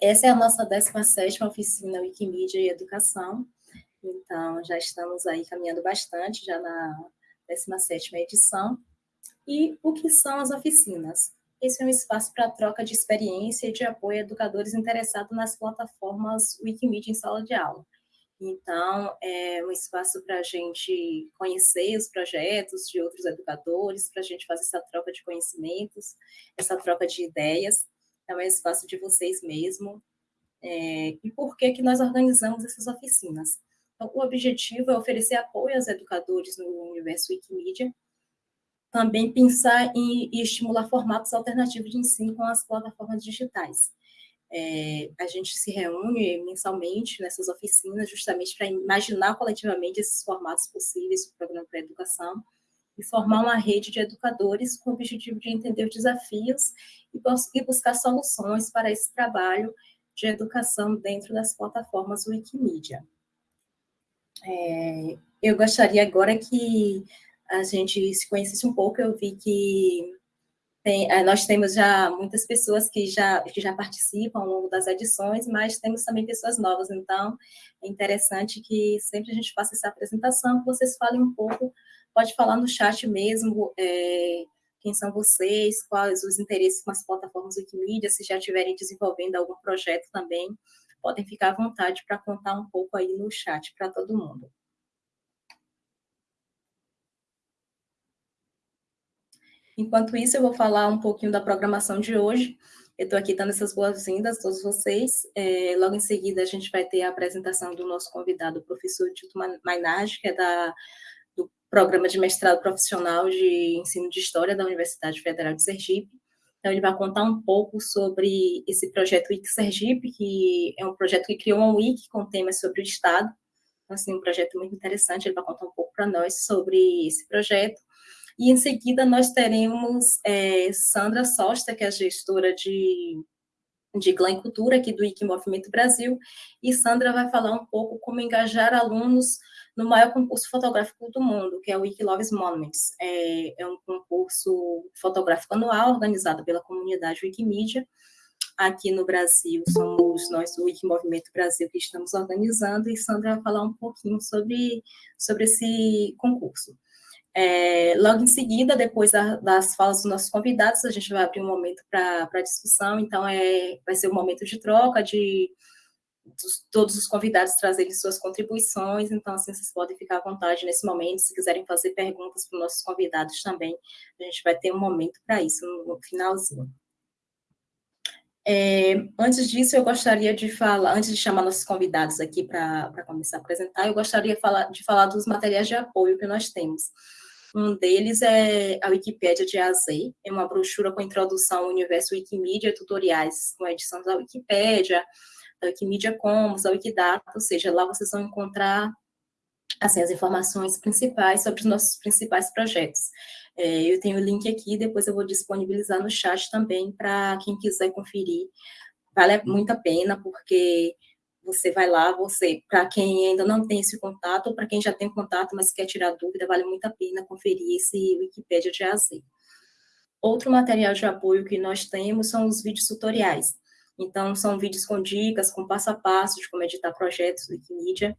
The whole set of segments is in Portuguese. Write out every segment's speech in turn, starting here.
Essa é a nossa 17ª oficina Wikimedia e Educação, então já estamos aí caminhando bastante, já na 17ª edição. E o que são as oficinas? Esse é um espaço para troca de experiência e de apoio a educadores interessados nas plataformas Wikimedia em sala de aula. Então, é um espaço para a gente conhecer os projetos de outros educadores, para a gente fazer essa troca de conhecimentos, essa troca de ideias. É um espaço de vocês mesmo. É, e por que, que nós organizamos essas oficinas? Então, o objetivo é oferecer apoio aos educadores no universo Wikimedia, também pensar em, e estimular formatos alternativos de ensino com as plataformas digitais. É, a gente se reúne mensalmente nessas oficinas justamente para imaginar coletivamente esses formatos possíveis do programa para educação e formar uma rede de educadores com o objetivo de entender os desafios e, e buscar soluções para esse trabalho de educação dentro das plataformas Wikimedia. É, eu gostaria agora que a gente se conhecesse um pouco, eu vi que tem, eh, nós temos já muitas pessoas que já, que já participam ao longo das edições, mas temos também pessoas novas, então é interessante que sempre a gente faça essa apresentação, vocês falem um pouco, pode falar no chat mesmo, é, quem são vocês, quais os interesses com as plataformas Wikimedia, se já estiverem desenvolvendo algum projeto também, podem ficar à vontade para contar um pouco aí no chat para todo mundo. Enquanto isso, eu vou falar um pouquinho da programação de hoje. Eu estou aqui dando essas boas-vindas a todos vocês. É, logo em seguida, a gente vai ter a apresentação do nosso convidado, o professor Tito Mainage, que é da, Programa de Mestrado Profissional de Ensino de História da Universidade Federal de Sergipe. Então, ele vai contar um pouco sobre esse projeto Wiki Sergipe, que é um projeto que criou uma wiki com temas sobre o Estado. Então, assim, um projeto muito interessante, ele vai contar um pouco para nós sobre esse projeto. E em seguida nós teremos é, Sandra Sosta, que é gestora de, de Glam Cultura aqui do IC Movimento Brasil, e Sandra vai falar um pouco como engajar alunos no maior concurso fotográfico do mundo, que é o Wiki Loves Monuments. É, é um concurso fotográfico anual organizado pela comunidade Wikimedia. Aqui no Brasil, somos nós do Wiki Movimento Brasil que estamos organizando, e Sandra vai falar um pouquinho sobre, sobre esse concurso. É, logo em seguida, depois da, das falas dos nossos convidados, a gente vai abrir um momento para discussão, então é, vai ser um momento de troca, de dos, todos os convidados trazerem suas contribuições, então assim, vocês podem ficar à vontade nesse momento, se quiserem fazer perguntas para os nossos convidados também, a gente vai ter um momento para isso no, no finalzinho. É, antes disso, eu gostaria de falar, antes de chamar nossos convidados aqui para começar a apresentar, eu gostaria falar, de falar dos materiais de apoio que nós temos. Um deles é a Wikipédia de A a Z, é uma brochura com introdução ao universo Wikimedia, tutoriais com edição da Wikipédia, da Wikimedia Commons, da Wikidata, ou seja, lá vocês vão encontrar assim, as informações principais sobre os nossos principais projetos. É, eu tenho o link aqui, depois eu vou disponibilizar no chat também para quem quiser conferir. Vale muito a pena, porque você vai lá, você, para quem ainda não tem esse contato, ou para quem já tem contato, mas quer tirar dúvida, vale muito a pena conferir esse Wikipédia de AZ. Outro material de apoio que nós temos são os vídeos tutoriais. Então, são vídeos com dicas, com passo a passo de como editar projetos do Wikimedia.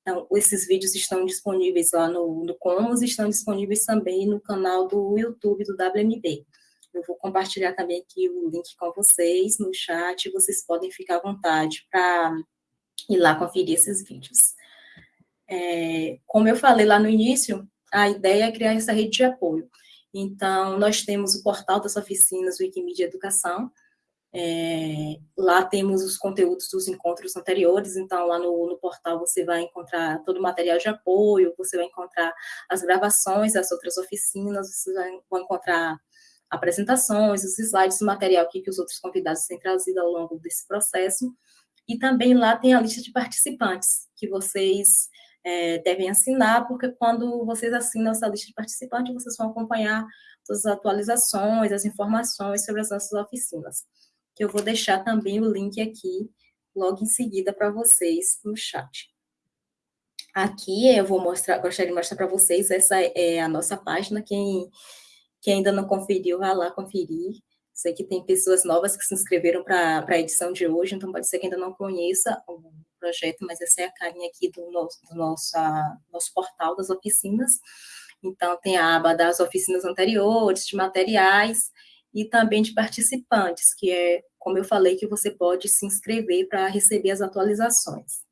Então, esses vídeos estão disponíveis lá no, no Commons, estão disponíveis também no canal do YouTube do WMB. Eu vou compartilhar também aqui o link com vocês no chat, vocês podem ficar à vontade para ir lá conferir esses vídeos. É, como eu falei lá no início, a ideia é criar essa rede de apoio. Então, nós temos o portal das oficinas Wikimedia Educação, é, lá temos os conteúdos dos encontros anteriores, então lá no, no, portal você vai encontrar todo o material de apoio, você vai encontrar as gravações das outras oficinas, você vai, encontrar apresentações, os slides, o material que, que os outros convidados têm trazido ao longo desse processo, e também lá tem a lista de participantes, que vocês é, devem assinar, porque quando vocês assinam essa lista de participantes, vocês vão acompanhar todas as atualizações, as informações sobre as nossas oficinas. Que eu vou deixar também o link aqui, logo em seguida, para vocês no chat. Aqui eu vou mostrar, gostaria de mostrar para vocês, essa é a nossa página, quem, quem ainda não conferiu, vá lá conferir, Sei que tem pessoas novas que se inscreveram para a edição de hoje, então pode ser que ainda não conheça o projeto, mas essa é a carinha aqui do nosso, do nosso, nosso portal das oficinas. Então, tem a aba das oficinas anteriores, de materiais, e também de participantes, que é, como eu falei, que você pode se inscrever para receber as atualizações.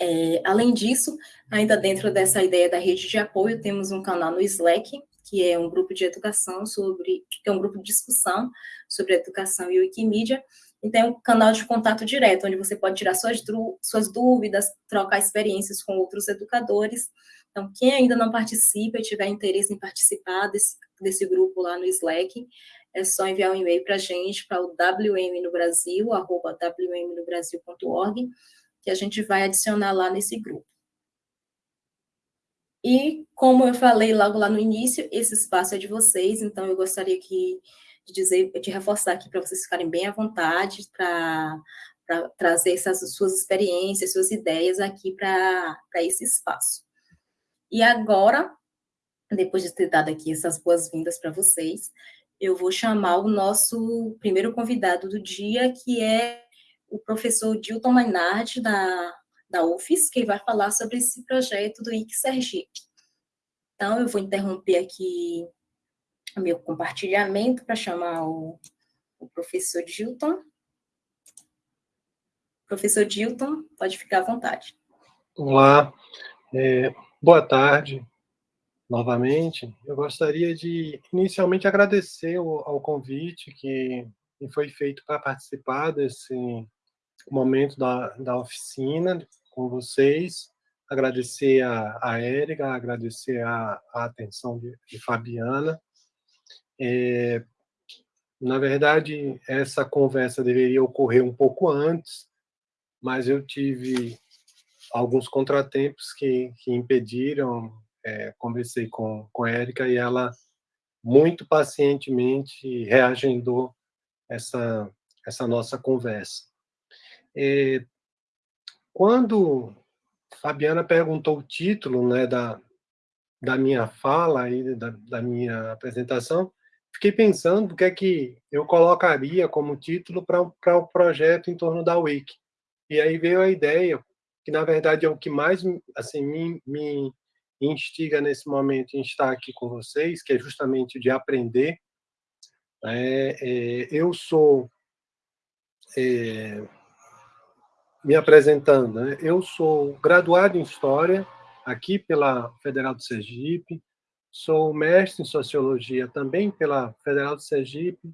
É, além disso, ainda dentro dessa ideia da rede de apoio, temos um canal no Slack, que é um grupo de educação sobre, que é um grupo de discussão sobre educação e Wikimedia, e tem um canal de contato direto, onde você pode tirar suas, suas dúvidas, trocar experiências com outros educadores. Então, quem ainda não participa e tiver interesse em participar desse, desse grupo lá no Slack, é só enviar um e-mail para a gente, para o wmnobrasil, arroba wmnobrasil.org, que a gente vai adicionar lá nesse grupo. E, como eu falei logo lá no início, esse espaço é de vocês, então eu gostaria que, de dizer, de reforçar aqui para vocês ficarem bem à vontade para trazer essas suas experiências, suas ideias aqui para esse espaço. E agora, depois de ter dado aqui essas boas-vindas para vocês, eu vou chamar o nosso primeiro convidado do dia, que é o professor Dilton Mainardi, da da UFES, que vai falar sobre esse projeto do IC Sergipe. Então, eu vou interromper aqui o meu compartilhamento para chamar o, o professor Dilton. Professor Dilton, pode ficar à vontade. Olá, é, boa tarde novamente. Eu gostaria de inicialmente agradecer ao, ao convite que me foi feito para participar desse momento da, da oficina com vocês, agradecer a, a Érica, agradecer a, a atenção de, de Fabiana. É, na verdade, essa conversa deveria ocorrer um pouco antes, mas eu tive alguns contratempos que, que impediram. É, conversei com, com a Érica e ela muito pacientemente reagendou essa, essa nossa conversa. É, quando Fabiana perguntou o título né, da, da minha fala, e da, da minha apresentação, fiquei pensando o que é que eu colocaria como título para o projeto em torno da Wiki. E aí veio a ideia, que na verdade é o que mais assim, me, me instiga nesse momento em estar aqui com vocês, que é justamente de aprender. É, é, eu sou é, me apresentando. Né? Eu sou graduado em História, aqui pela Federal do Sergipe, sou mestre em Sociologia também pela Federal do Sergipe,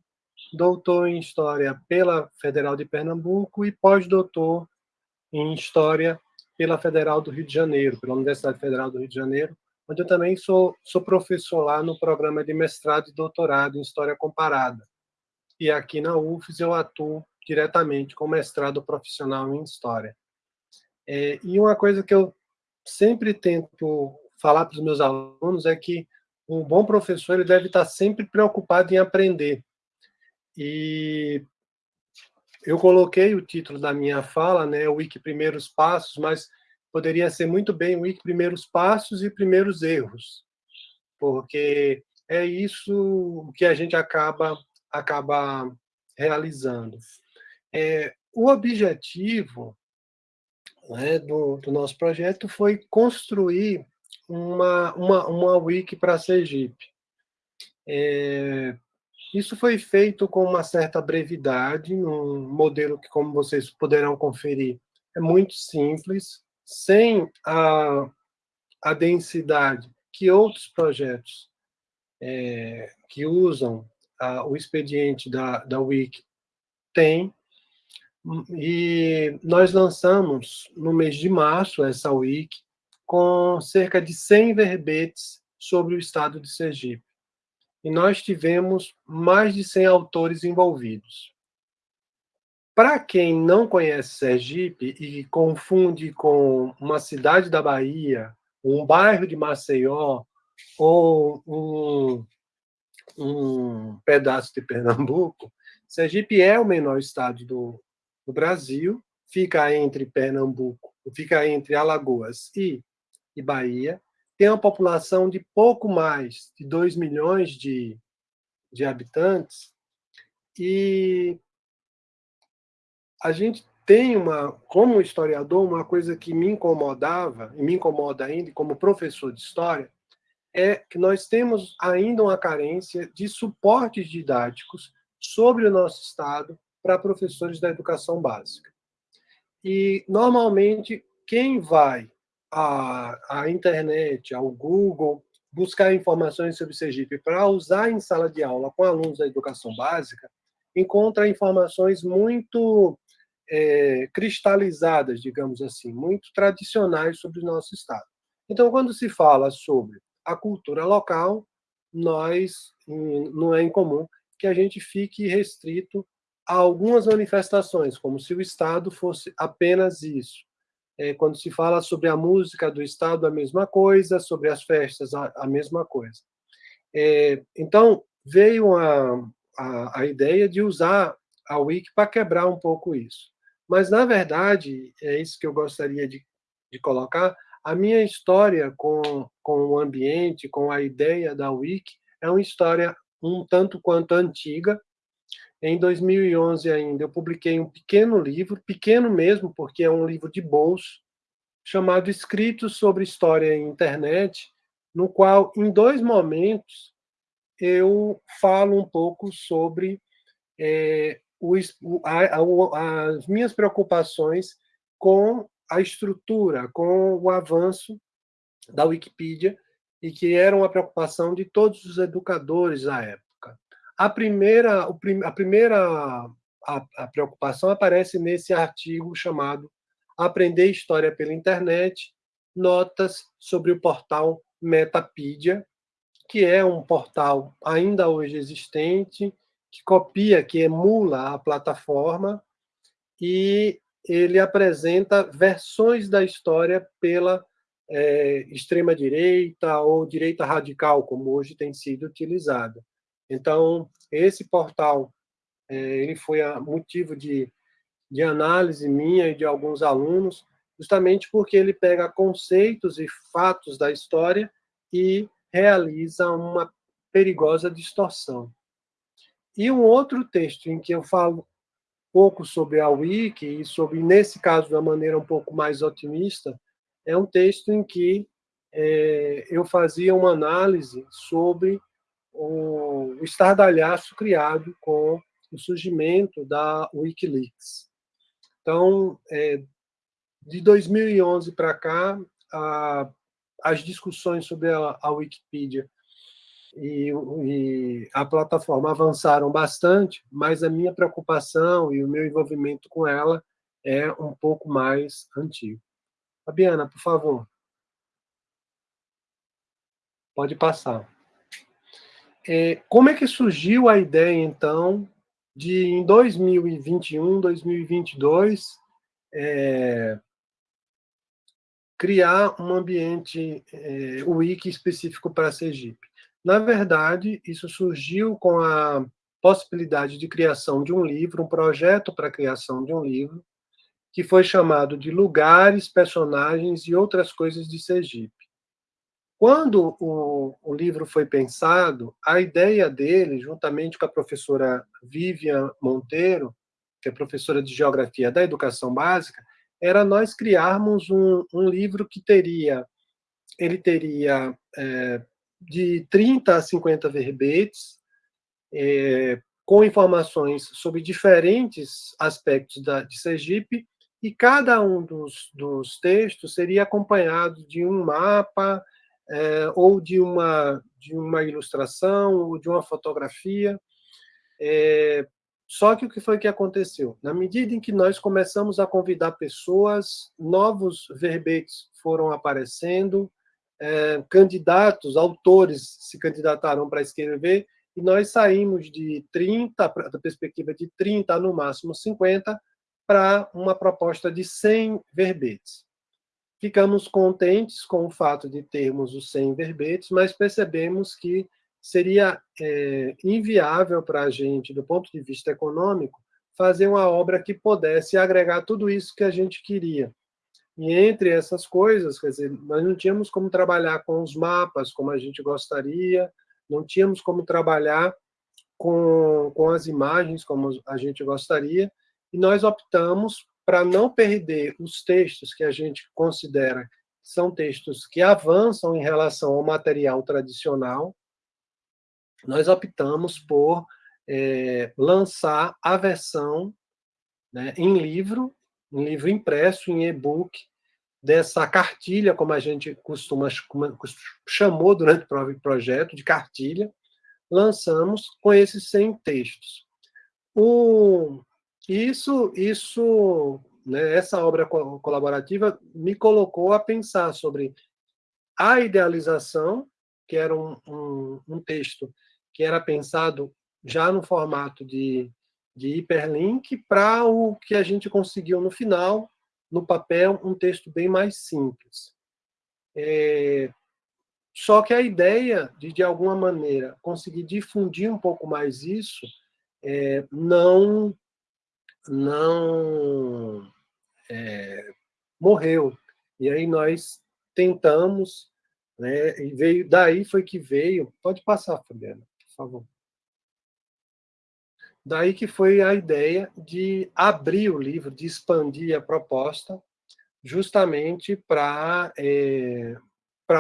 doutor em História pela Federal de Pernambuco e pós-doutor em História pela Federal do Rio de Janeiro, pela Universidade Federal do Rio de Janeiro, onde eu também sou, sou professor lá no programa de mestrado e doutorado em História Comparada. E aqui na UFES eu atuo diretamente com mestrado profissional em História. É, e uma coisa que eu sempre tento falar para os meus alunos é que um bom professor ele deve estar sempre preocupado em aprender. E eu coloquei o título da minha fala, né, o Wiki Primeiros Passos, mas poderia ser muito bem o Wiki Primeiros Passos e Primeiros Erros, porque é isso que a gente acaba acaba realizando. É, o objetivo né, do, do, nosso projeto foi construir uma, uma, uma wiki para Sergipe. É, isso foi feito com uma certa brevidade, num modelo que, como vocês poderão conferir, é muito simples, sem a, a densidade que outros projetos é, que usam a, o expediente da, da Wiki têm. E nós lançamos no mês de março essa wiki com cerca de 100 verbetes sobre o estado de Sergipe. E nós tivemos mais de 100 autores envolvidos. Para quem não conhece Sergipe e confunde com uma cidade da Bahia, um bairro de Maceió ou um, um pedaço de Pernambuco, Sergipe é o menor estado do, no Brasil, fica entre Pernambuco, fica entre Alagoas e, e Bahia, tem uma população de pouco mais de 2 milhões de, de habitantes, E a gente tem uma, como historiador, uma coisa que me incomodava, e me incomoda ainda, como professor de história, é que nós temos ainda uma carência de suportes didáticos sobre o nosso Estado para professores da educação básica. E, normalmente, quem vai à, à internet, ao Google, buscar informações sobre Sergipe para usar em sala de aula com alunos da educação básica, encontra informações muito é, cristalizadas, digamos assim, muito tradicionais sobre o nosso Estado. Então, quando se fala sobre a cultura local, nós, não é incomum que a gente fique restrito algumas manifestações, como se o Estado fosse apenas isso. É, quando se fala sobre a música do Estado, a mesma coisa, sobre as festas, a, a mesma coisa. É, então, veio a, a, a, ideia de usar a Wiki para quebrar um pouco isso. Mas, na verdade, é isso que eu gostaria de, de colocar, a minha história com, com o ambiente, com a ideia da Wiki, é uma história um tanto quanto antiga. Em 2011 ainda, eu publiquei um pequeno livro, pequeno mesmo, porque é um livro de bolso, chamado Escritos sobre História e Internet, no qual, em dois momentos, eu falo um pouco sobre é, o, a, a, as minhas preocupações com a estrutura, com o avanço da Wikipedia, e que era uma preocupação de todos os educadores à época. A primeira, a primeira a, a preocupação aparece nesse artigo chamado Aprender História pela Internet, notas sobre o portal Metapedia, que é um portal ainda hoje existente, que copia, que emula a plataforma, e ele apresenta versões da história pela é, extrema-direita ou direita radical, como hoje tem sido utilizada. Então, esse portal é, ele foi motivo de, de análise minha e de alguns alunos, justamente porque ele pega conceitos e fatos da história e realiza uma perigosa distorção. E um outro texto em que eu falo pouco sobre a Wiki e sobre, nesse caso, de maneira um pouco mais otimista, é um texto em que é, eu fazia uma análise sobre o, estardalhaço criado com o surgimento da Wikileaks. Então, é, de 2011 para cá, a, as discussões sobre a, a Wikipedia e, e, a plataforma avançaram bastante, mas a minha preocupação e o meu envolvimento com ela é um pouco mais antigo. Fabiana, por favor. Pode passar. É, como é que surgiu a ideia, então, de, em 2021, 2022, é, criar um ambiente é, wiki específico para Sergipe? Na verdade, isso surgiu com a possibilidade de criação de um livro, um projeto para a criação de um livro, que foi chamado de Lugares, Personagens e Outras Coisas de Sergipe. Quando o, o, livro foi pensado, a ideia dele, juntamente com a professora Vivian Monteiro, que é professora de Geografia da Educação Básica, era nós criarmos um, um livro que teria, ele teria é, de 30 a 50 verbetes, é, com informações sobre diferentes aspectos da, de Sergipe, e cada um dos, dos textos seria acompanhado de um mapa, é, ou de uma, de uma ilustração, ou de uma fotografia. É, só que o que foi que aconteceu? Na medida em que nós começamos a convidar pessoas, novos verbetes foram aparecendo, é, candidatos, autores se candidataram para escrever, e nós saímos de 30, da perspectiva de 30 no máximo 50, para uma proposta de 100 verbetes. Ficamos contentes com o fato de termos os 100 verbetes, mas percebemos que seria é, inviável para a gente, do ponto de vista econômico, fazer uma obra que pudesse agregar tudo isso que a gente queria. E entre essas coisas, quer dizer, nós não tínhamos como trabalhar com os mapas como a gente gostaria, não tínhamos como trabalhar com, com as imagens, como a gente gostaria, e nós optamos para não perder os textos que a gente considera são textos que avançam em relação ao material tradicional, nós optamos por é, lançar a versão né, em livro, em livro impresso, em e-book, dessa cartilha, como a gente costuma chamou durante o projeto, de cartilha, lançamos com esses 100 textos. O, isso, isso né, essa obra colaborativa me colocou a pensar sobre a idealização, que era um, um, um texto que era pensado já no formato de, de hiperlink, para o que a gente conseguiu no final, no papel, um texto bem mais simples. É, só que a ideia de, de alguma maneira, conseguir difundir um pouco mais isso, é, não, não é, morreu. E aí nós tentamos, né, e veio, daí foi que veio, pode passar, Fabiana, por favor. Daí que foi a ideia de abrir o livro, de expandir a proposta, justamente para é,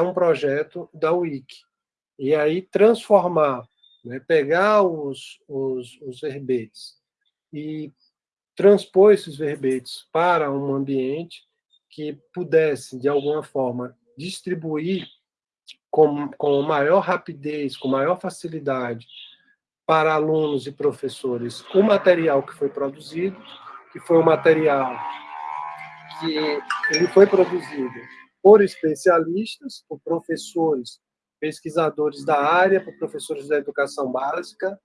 um projeto da Wiki. E aí transformar, né, pegar os, os, os verbetes e transpor esses verbetes para um ambiente que pudesse, de alguma forma, distribuir com, com maior rapidez, com maior facilidade, para alunos e professores o material que foi produzido, que foi um material que ele foi produzido por especialistas, por professores, pesquisadores da área, por professores da educação básica.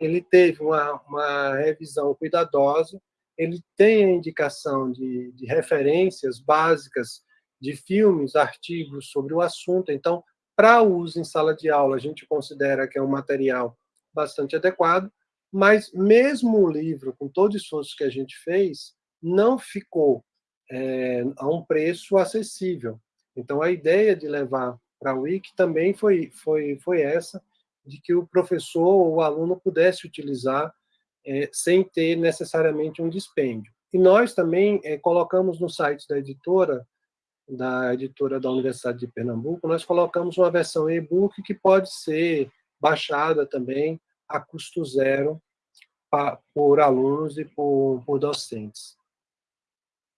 Ele teve uma, uma revisão cuidadosa, ele tem a indicação de, de referências básicas de filmes, artigos sobre o assunto. Então, para uso em sala de aula, a gente considera que é um material bastante adequado, mas mesmo o livro, com todo o esforço que a gente fez, não ficou é, a um preço acessível. Então, a ideia de levar para a Wiki também foi, foi, foi essa, de que o professor ou o aluno pudesse utilizar é, sem ter necessariamente um dispêndio. E nós também é, colocamos no site da editora, da editora da Universidade de Pernambuco, nós colocamos uma versão e-book que pode ser baixada também a custo zero pra, por alunos e por, por docentes.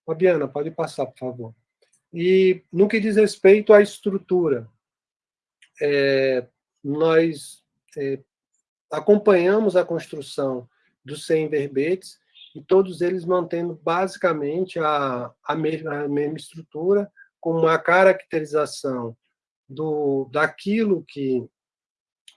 Fabiana, pode passar, por favor. E no que diz respeito à estrutura, é, nós é, acompanhamos a construção dos 100 verbetes, e todos eles mantendo basicamente a, a, mesma, a mesma estrutura, com uma caracterização do, daquilo que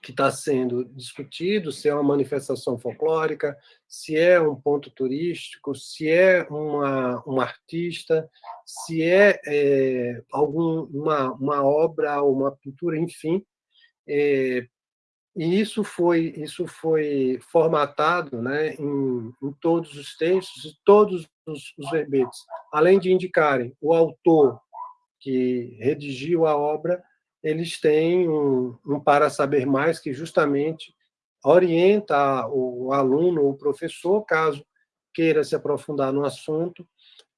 que está sendo discutido, se é uma manifestação folclórica, se é um ponto turístico, se é uma, um artista, se é, é algum, uma, obra, uma pintura, enfim. É, e isso foi, isso foi formatado né, em, em todos os textos e todos os, os verbetes, além de indicarem o autor que redigiu a obra, eles têm um, um para saber mais que justamente orienta o aluno, o professor, caso queira se aprofundar no assunto,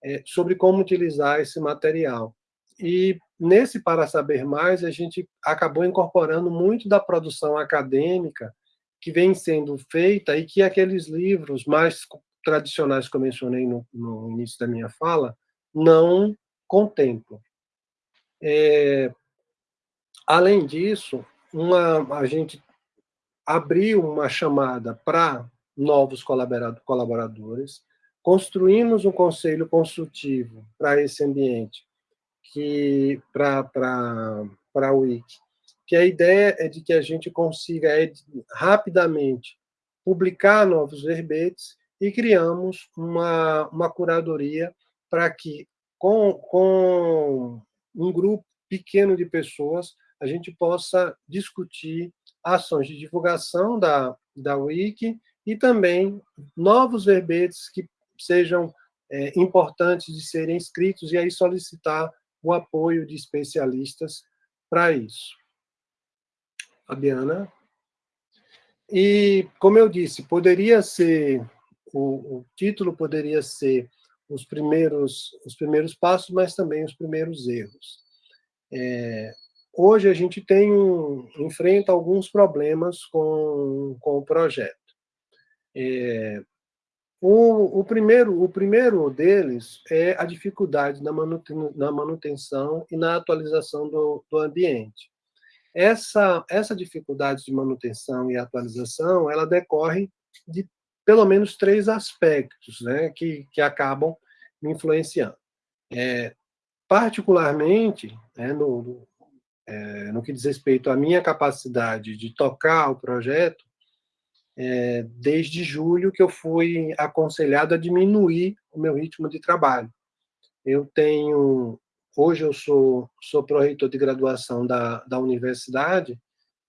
é, sobre como utilizar esse material. E nesse Para Saber Mais, a gente acabou incorporando muito da produção acadêmica que vem sendo feita e que aqueles livros mais tradicionais que eu mencionei no, no início da minha fala não contemplam. É, além disso, uma, a gente abriu uma chamada para novos colaboradores, construímos um conselho consultivo para esse ambiente, que para a Wiki, que a ideia é de que a gente consiga é, rapidamente publicar novos verbetes e criamos uma, uma curadoria para que, com, com um grupo pequeno de pessoas, a gente possa discutir ações de divulgação da, da Wiki e também novos verbetes que sejam é, importantes de serem escritos e aí solicitar o apoio de especialistas para isso. Fabiana? E, como eu disse, poderia ser, o, o título poderia ser os primeiros, os primeiros passos, mas também os primeiros erros. É, hoje a gente tem um, enfrenta alguns problemas com, com o projeto. É, o, o, primeiro, o primeiro deles é a dificuldade na, na manutenção e na atualização do, do ambiente. Essa, essa dificuldade de manutenção e atualização, ela decorre de pelo menos três aspectos né, que, que acabam me influenciando. É, particularmente, né, no, é, no que diz respeito à minha capacidade de tocar o projeto, é, desde julho que eu fui aconselhado a diminuir o meu ritmo de trabalho. Eu tenho, hoje eu sou, sou pró-reitor de graduação da, da universidade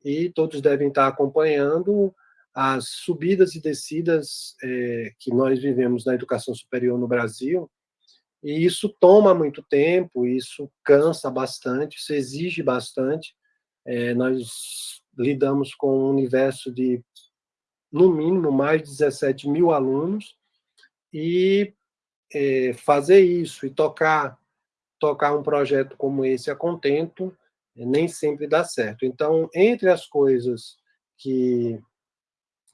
e todos devem estar acompanhando as subidas e descidas é, que nós vivemos na educação superior no Brasil, e isso toma muito tempo, isso cansa bastante, isso exige bastante. É, nós lidamos com um universo de no mínimo, mais de 17 mil alunos, e é, fazer isso e tocar, tocar um projeto como esse a contento, é, nem sempre dá certo. Então, entre as coisas que,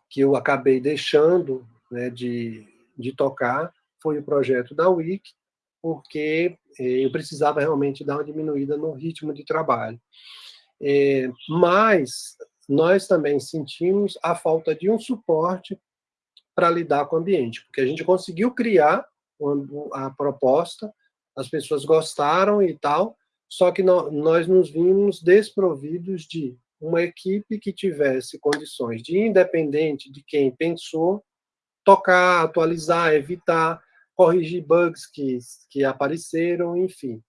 que eu acabei deixando né, de, de tocar, foi o projeto da Wiki, porque é, eu precisava realmente dar uma diminuída no ritmo de trabalho. É, mas nós também sentimos a falta de um suporte para lidar com o ambiente, porque a gente conseguiu criar a proposta, as pessoas gostaram e tal, só que nós nos vimos desprovidos de uma equipe que tivesse condições de, independente de quem pensou, tocar, atualizar, evitar, corrigir bugs que, que apareceram, enfim.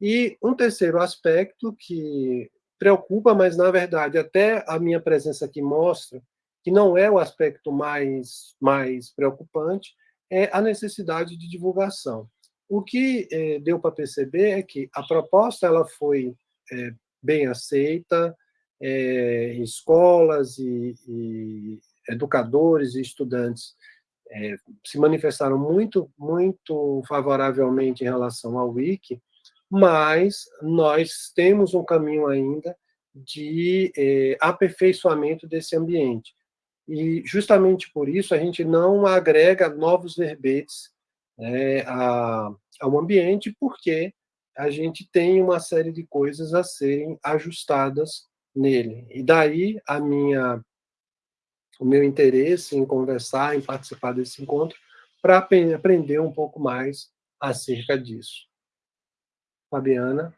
E um terceiro aspecto que preocupa, mas na verdade até a minha presença aqui mostra que não é o aspecto mais mais preocupante, é a necessidade de divulgação. O que é, deu para perceber é que a proposta ela foi é, bem aceita, é, escolas e, e, educadores e estudantes se manifestaram muito muito favoravelmente em relação ao Wiki, mas nós temos um caminho ainda de é, aperfeiçoamento desse ambiente. E justamente por isso a gente não agrega novos verbetes né, a, ao ambiente, porque a gente tem uma série de coisas a serem ajustadas nele. E daí a minha o meu interesse em conversar, em participar desse encontro, para aprender um pouco mais acerca disso. Fabiana.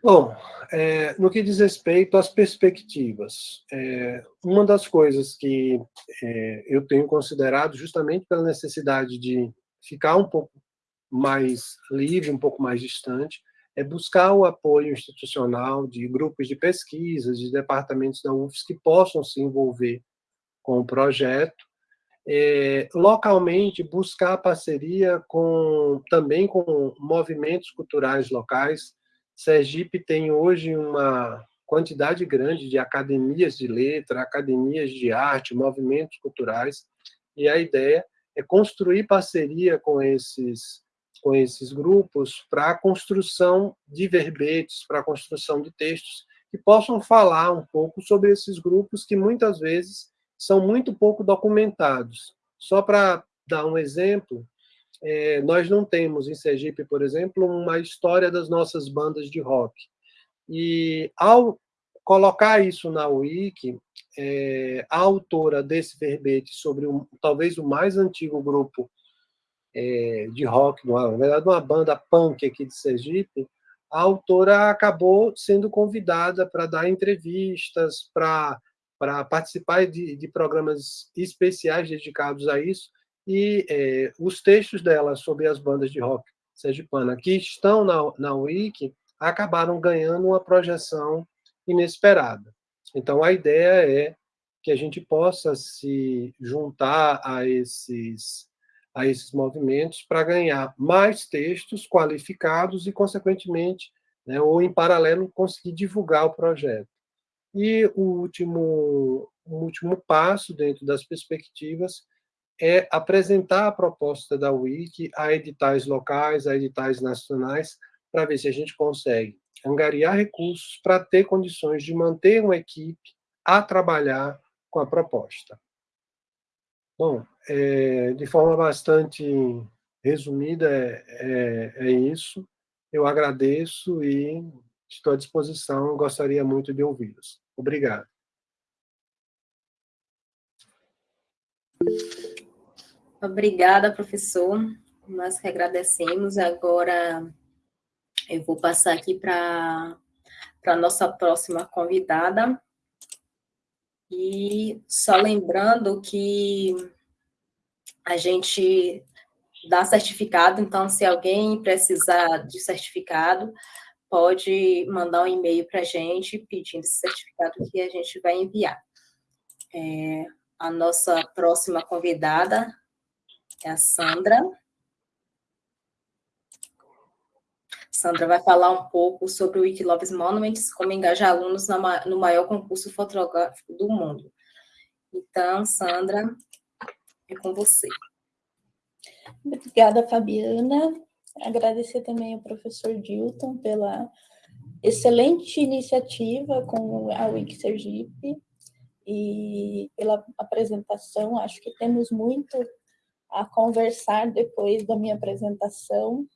Bom, é, no que diz respeito às perspectivas, é, uma das coisas que é, eu tenho considerado, justamente pela necessidade de ficar um pouco mais livre, um pouco mais distante, é buscar o apoio institucional de grupos de pesquisa, de departamentos da UFS que possam se envolver com o projeto é, localmente buscar parceria com também com movimentos culturais locais. Sergipe tem hoje uma quantidade grande de academias de letra, academias de arte, movimentos culturais, e a ideia é construir parceria com esses com esses grupos para a construção de verbetes, para a construção de textos que possam falar um pouco sobre esses grupos que muitas vezes são muito pouco documentados. Só para dar um exemplo, é, nós não temos em Sergipe, por exemplo, uma história das nossas bandas de rock. E ao colocar isso na Wiki, é, a autora desse verbete sobre um, talvez o mais antigo grupo é, de rock, na verdade uma banda punk aqui de Sergipe, a autora acabou sendo convidada para dar entrevistas, para para participar de, de, programas especiais dedicados a isso, e é, os textos dela sobre as bandas de rock sergipana que estão na, na Wiki acabaram ganhando uma projeção inesperada. Então, a ideia é que a gente possa se juntar a esses, a esses movimentos para ganhar mais textos qualificados e, consequentemente, né, ou em paralelo, conseguir divulgar o projeto. E o último, o último passo dentro das perspectivas é apresentar a proposta da Wiki a editais locais, a editais nacionais, para ver se a gente consegue angariar recursos para ter condições de manter uma equipe a trabalhar com a proposta. Bom, é, de forma bastante resumida, é, é, é, isso. Eu agradeço e estou à disposição. Gostaria muito de ouvi-los. Obrigado. Obrigada, professor. Nós que agradecemos. Agora eu vou passar aqui para a nossa próxima convidada. E só lembrando que a gente dá certificado, então, se alguém precisar de certificado, pode mandar um e-mail para a gente pedindo esse certificado que a gente vai enviar. É, a nossa próxima convidada é a Sandra. Sandra vai falar um pouco sobre o Wikiloves Monuments, como engajar alunos no maior concurso fotográfico do mundo. Então, Sandra, é com você. Obrigada, Fabiana. Agradecer também ao professor Dilton pela excelente iniciativa com a Wiki Sergipe e pela apresentação. Acho que temos muito a conversar depois da minha apresentação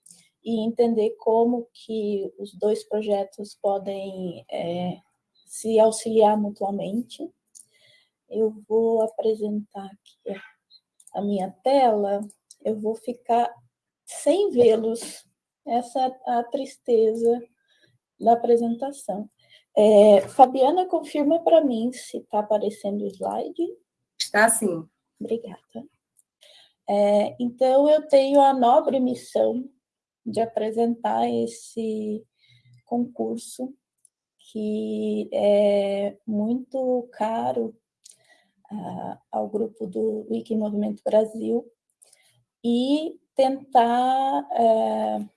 e entender como que os dois projetos podem é, se auxiliar mutuamente. Eu vou apresentar aqui a minha tela, eu vou ficar sem vê-los. Essa é a tristeza da apresentação. É, Fabiana, confirma para mim se está aparecendo o slide. Está sim. Obrigada. É, então, eu tenho a nobre missão de apresentar esse concurso que é muito caro uh, ao grupo do Wiki Movimento Brasil e tentar... Uh,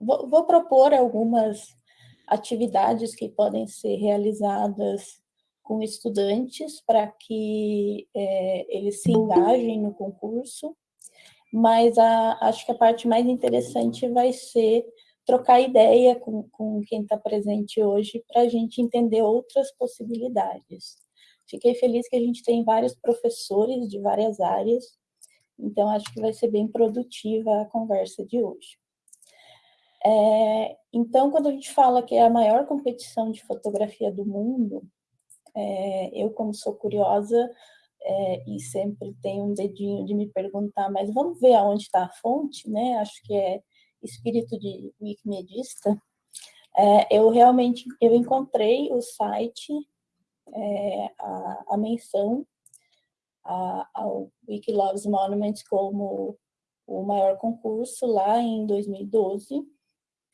vou, vou propor algumas atividades que podem ser realizadas com estudantes para que é, eles se engajem no concurso mas a, acho que a parte mais interessante vai ser trocar ideia com, com quem está presente hoje para a gente entender outras possibilidades. Fiquei feliz que a gente tem vários professores de várias áreas, então acho que vai ser bem produtiva a conversa de hoje. É, então, quando a gente fala que é a maior competição de fotografia do mundo, é, eu, como sou curiosa, é, e sempre tem um dedinho de me perguntar, mas vamos ver aonde está a fonte, né? Acho que é espírito de wikimedista. É, eu realmente eu encontrei o site, é, a, a, menção a, ao Wikiloves Monuments como o maior concurso lá em 2012.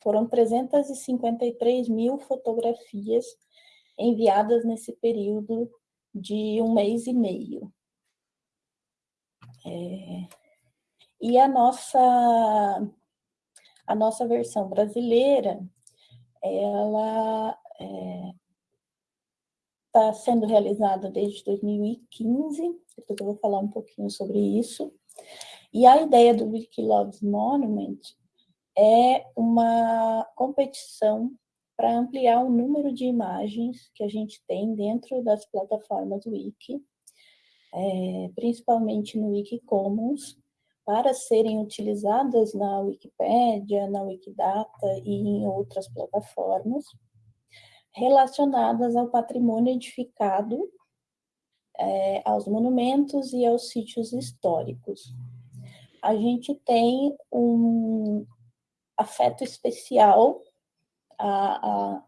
Foram 353 mil fotografias enviadas nesse período de um mês e meio. É, e a nossa, a nossa versão brasileira, ela está sendo realizada desde 2015, depois eu vou falar um pouquinho sobre isso. E a ideia do Wikiloves Monument é uma competição para ampliar o número de imagens que a gente tem dentro das plataformas Wiki, é, principalmente no Wikicommons, para serem utilizadas na Wikipédia, na Wikidata e em outras plataformas, relacionadas ao patrimônio edificado, é, aos monumentos e aos sítios históricos. A gente tem um afeto especial a, a,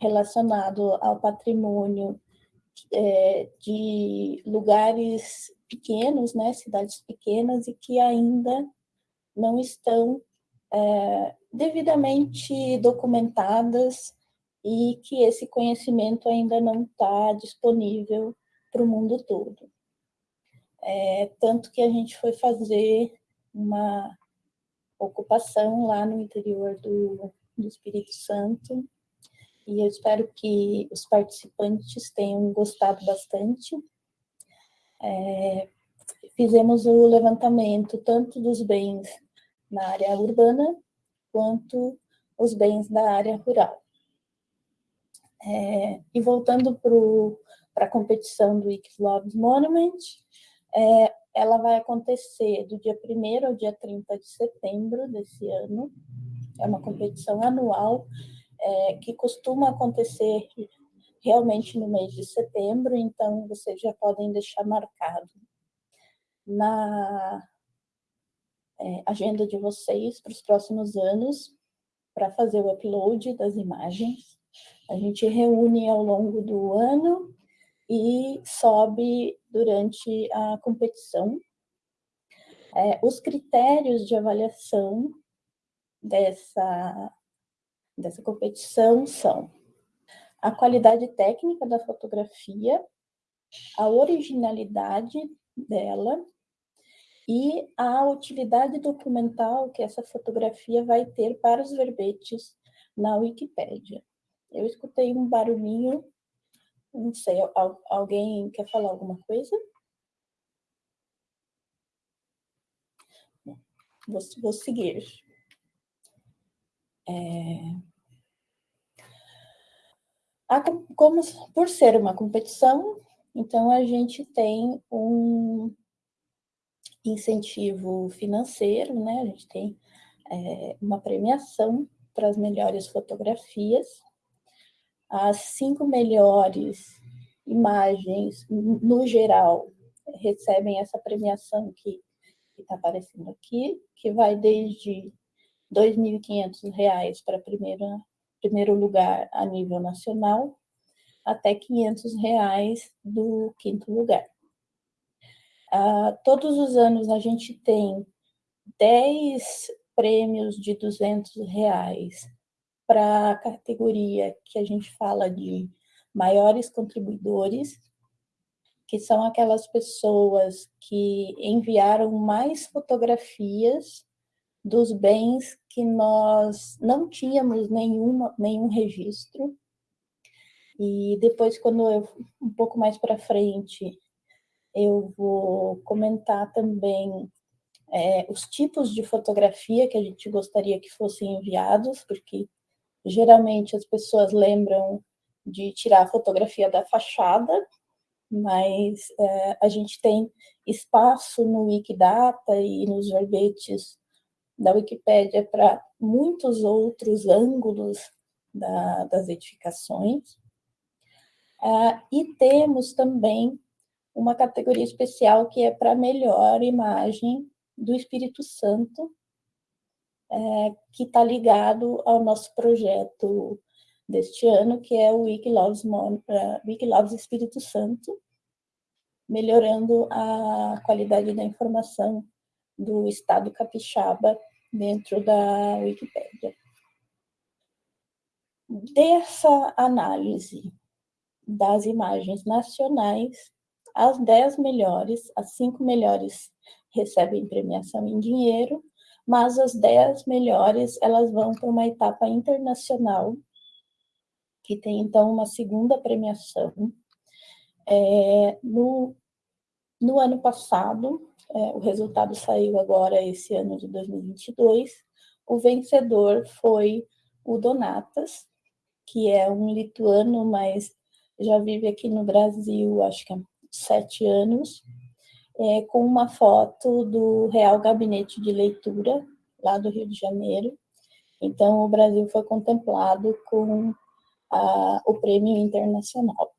relacionado ao patrimônio é, de lugares pequenos, né, cidades pequenas, e que ainda não estão é, devidamente documentadas e que esse conhecimento ainda não está disponível para o mundo todo. É, tanto que a gente foi fazer uma ocupação lá no interior do, do Espírito Santo, e eu espero que os participantes tenham gostado bastante. É, fizemos o levantamento tanto dos bens na área urbana, quanto os bens da área rural. É, e voltando para a competição do Ixloves Monument, é, ela vai acontecer do dia 1 ao dia 30 de setembro desse ano. É uma competição anual é, que costuma acontecer realmente no mês de setembro, então vocês já podem deixar marcado na é, agenda de vocês para os próximos anos para fazer o upload das imagens. A gente reúne ao longo do ano e sobe durante a competição. É, os critérios de avaliação dessa, dessa competição são a qualidade técnica da fotografia, a originalidade dela e a utilidade documental que essa fotografia vai ter para os verbetes na Wikipédia. Eu escutei um barulhinho, não sei, alguém quer falar alguma coisa? Vou, vou seguir. É... A, como, por ser uma competição, então a gente tem um incentivo financeiro, né? A gente tem é, uma premiação para as melhores fotografias. As cinco melhores imagens, no geral, recebem essa premiação que está aparecendo aqui, que vai desde R$ 2.500 para primeiro, primeiro lugar a nível nacional, até 500 reais do quinto lugar. Uh, todos os anos a gente tem 10 prêmios de 200 reais para a categoria que a gente fala de maiores contribuidores, que são aquelas pessoas que enviaram mais fotografias dos bens que nós não tínhamos nenhuma, nenhum registro. E depois, quando eu, um pouco mais para frente, eu vou comentar também é, os tipos de fotografia que a gente gostaria que fossem enviados, porque geralmente as pessoas lembram de tirar a fotografia da fachada, mas é, a gente tem espaço no Wikidata e nos verbetes da Wikipédia para muitos outros ângulos da, das edificações. Ah, e temos também uma categoria especial que é para melhor imagem do Espírito Santo, é, que está ligado ao nosso projeto deste ano, que é o Wikiloves, uh, Wikiloves Espírito Santo, melhorando a qualidade da informação do Estado capixaba dentro da Wikipédia. Dessa análise das imagens nacionais, as 10 melhores, as 5 melhores recebem premiação em dinheiro, mas as 10 melhores, elas vão para uma etapa internacional, que tem, então, uma segunda premiação. É, no, no ano passado, é, o resultado saiu agora, esse ano de 2022, o vencedor foi o Donatas, que é um lituano, mas já vive aqui no Brasil, acho que há sete anos, é, com uma foto do Real Gabinete de Leitura, lá do Rio de Janeiro. Então, o Brasil foi contemplado com a, o prêmio internacional.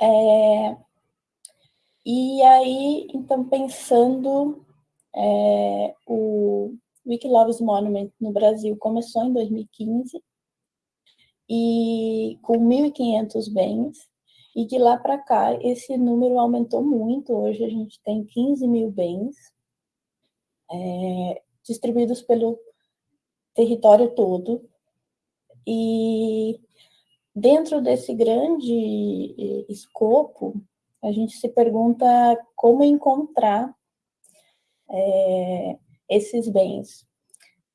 É, e aí, então, pensando, é, o Wikiloves Monument no Brasil começou em 2015, e com 1.500 bens, e de lá para cá esse número aumentou muito, hoje a gente tem 15 mil bens é, distribuídos pelo território todo, e dentro desse grande escopo, a gente se pergunta como encontrar é, esses bens.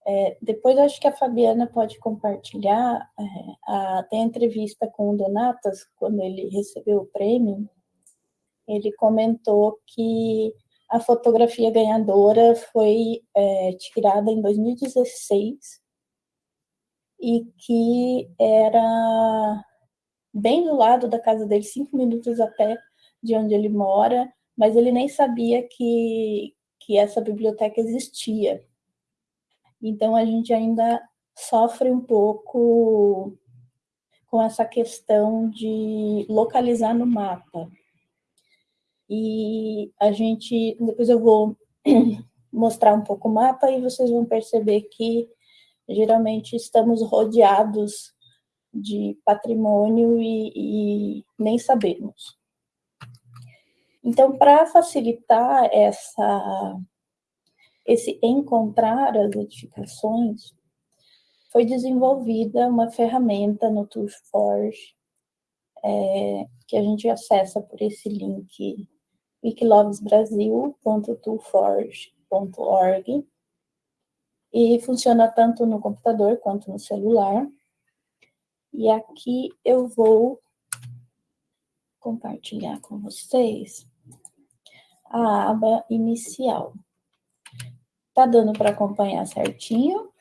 É, depois acho que a Fabiana pode compartilhar, é, a, tem a entrevista com o Donatas, quando ele recebeu o prêmio, ele comentou que a fotografia ganhadora foi é, tirada em 2016 e que era bem do lado da casa dele, cinco minutos a pé de onde ele mora, mas ele nem sabia que, que essa biblioteca existia. Então, a gente ainda sofre um pouco com essa questão de localizar no mapa. E a gente, depois eu vou mostrar um pouco o mapa e vocês vão perceber que geralmente estamos rodeados de patrimônio e, e nem sabemos. Então, para facilitar essa, esse encontrar as edificações, foi desenvolvida uma ferramenta no ToolForge, é, que a gente acessa por esse link wikilovesbrasil.toolforge.org e funciona tanto no computador quanto no celular. E aqui eu vou compartilhar com vocês a aba inicial. Tá dando para acompanhar certinho?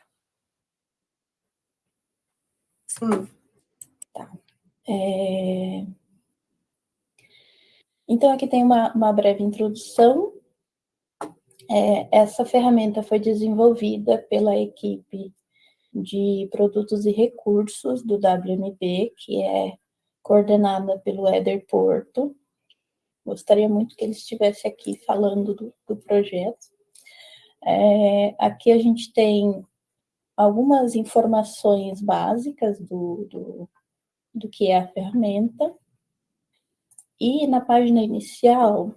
Sim. Tá. É... Então, aqui tem uma, uma breve introdução é, essa ferramenta foi desenvolvida pela equipe de produtos e recursos do WMB, que é coordenada pelo Éder Porto. Gostaria muito que ele estivesse aqui falando do, do projeto. É, aqui a gente tem algumas informações básicas do, do, do que é a ferramenta. E na página inicial,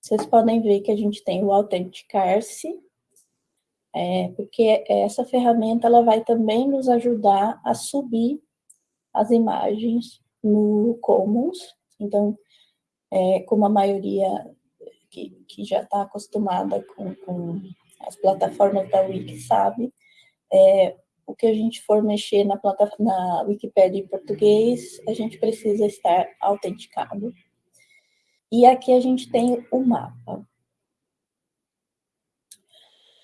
vocês podem ver que a gente tem o autenticar-se, é, porque essa ferramenta ela vai também nos ajudar a subir as imagens no Commons. Então, é, como a maioria que, que já está acostumada com, com, as plataformas da Wiki sabe, é, o que a gente for mexer na, na Wikipédia em português, a gente precisa estar autenticado. E aqui a gente tem o mapa.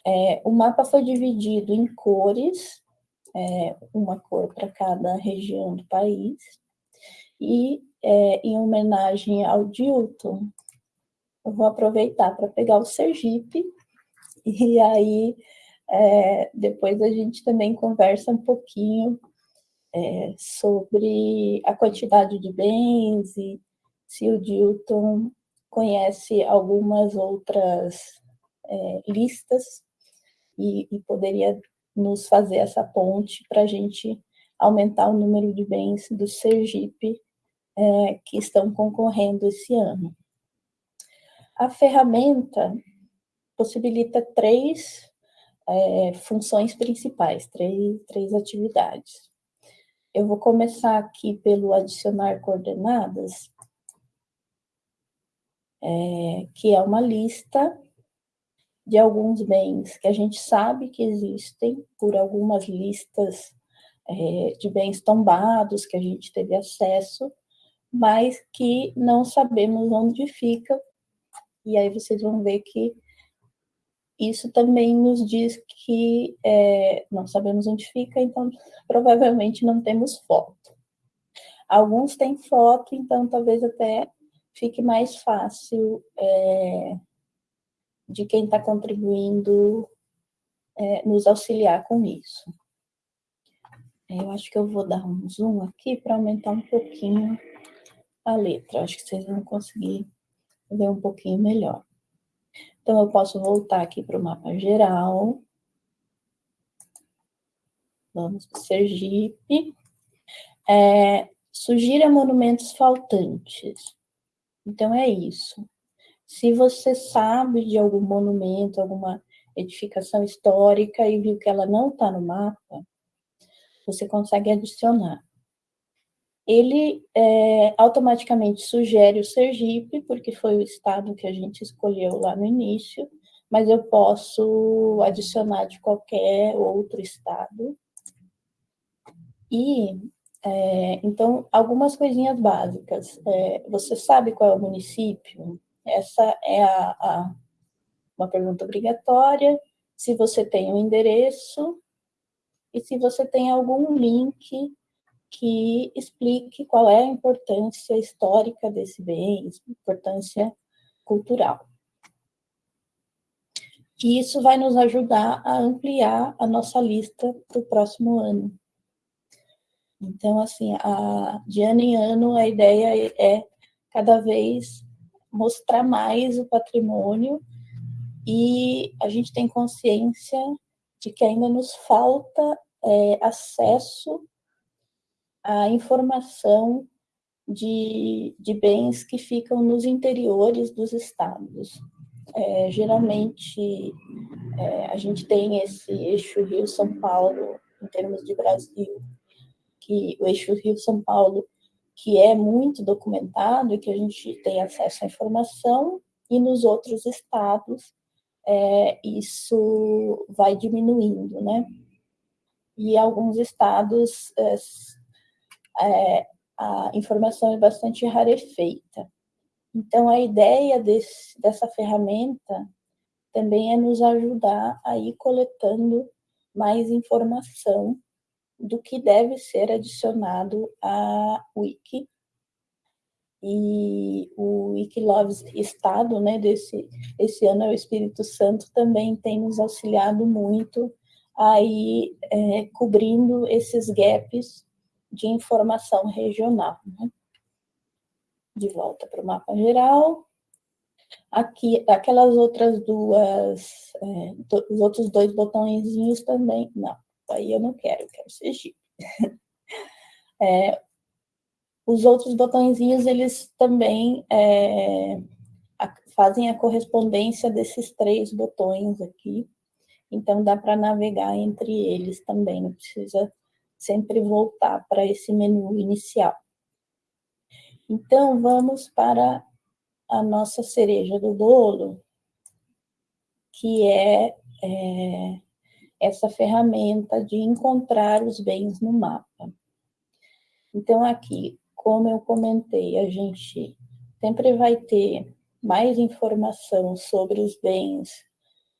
É, o mapa foi dividido em cores, é, uma cor para cada região do país, e é, em homenagem ao Dilton, eu vou aproveitar para pegar o Sergipe, e aí é, depois a gente também conversa um pouquinho é, sobre a quantidade de bens e se o Dilton conhece algumas outras é, listas e, e, poderia nos fazer essa ponte para a gente aumentar o número de bens do Sergipe é, que estão concorrendo esse ano. A ferramenta possibilita três é, funções principais, três, três atividades. Eu vou começar aqui pelo adicionar coordenadas, é, que é uma lista de alguns bens que a gente sabe que existem por algumas listas é, de bens tombados que a gente teve acesso, mas que não sabemos onde fica. E aí vocês vão ver que isso também nos diz que é, não sabemos onde fica, então provavelmente não temos foto. Alguns têm foto, então talvez até fique mais fácil é, de quem está contribuindo é, nos auxiliar com isso. Eu acho que eu vou dar um zoom aqui para aumentar um pouquinho a letra. Acho que vocês vão conseguir ver um pouquinho melhor. Então, eu posso voltar aqui para o mapa geral. Vamos para Sergipe. É, sugira monumentos faltantes. Então, é isso. Se você sabe de algum monumento, alguma edificação histórica e viu que ela não está no mapa, você consegue adicionar. Ele é, automaticamente sugere o Sergipe, porque foi o estado que a gente escolheu lá no início, mas eu posso adicionar de qualquer outro estado. E, é, então, algumas coisinhas básicas. É, você sabe qual é o município? Essa é a, a, uma pergunta obrigatória. Se você tem um endereço e se você tem algum link que explique qual é a importância histórica desse bem, importância cultural. E isso vai nos ajudar a ampliar a nossa lista para o próximo ano. Então, assim, a, de ano em ano, a ideia é cada vez mostrar mais o patrimônio e a gente tem consciência de que ainda nos falta é, acesso à informação de, de bens que ficam nos interiores dos estados. É, geralmente, é, a gente tem esse eixo Rio-São Paulo, em termos de Brasil, que o eixo Rio-São Paulo, que é muito documentado e que a gente tem acesso à informação, e nos outros estados é, isso vai diminuindo, né? E alguns estados é, a informação é bastante rarefeita. Então, a ideia desse, dessa ferramenta também é nos ajudar a ir coletando mais informação do que deve ser adicionado à Wiki. E o Wikiloves Estado, né, desse esse ano é o Espírito Santo, também tem nos auxiliado muito aí é, cobrindo esses gaps de informação regional. Né? De volta para o mapa geral. Aqui, aquelas outras duas, é, os outros dois botõezinhos também, não aí eu não quero, eu quero Sergipe. é, os outros botõezinhos, eles também é, a, fazem a correspondência desses três botões aqui, então dá para navegar entre eles também, não precisa sempre voltar para esse menu inicial. Então, vamos para a nossa cereja do bolo, que é, é essa ferramenta de encontrar os bens no mapa. Então, aqui, como eu comentei, a gente sempre vai ter mais informação sobre os bens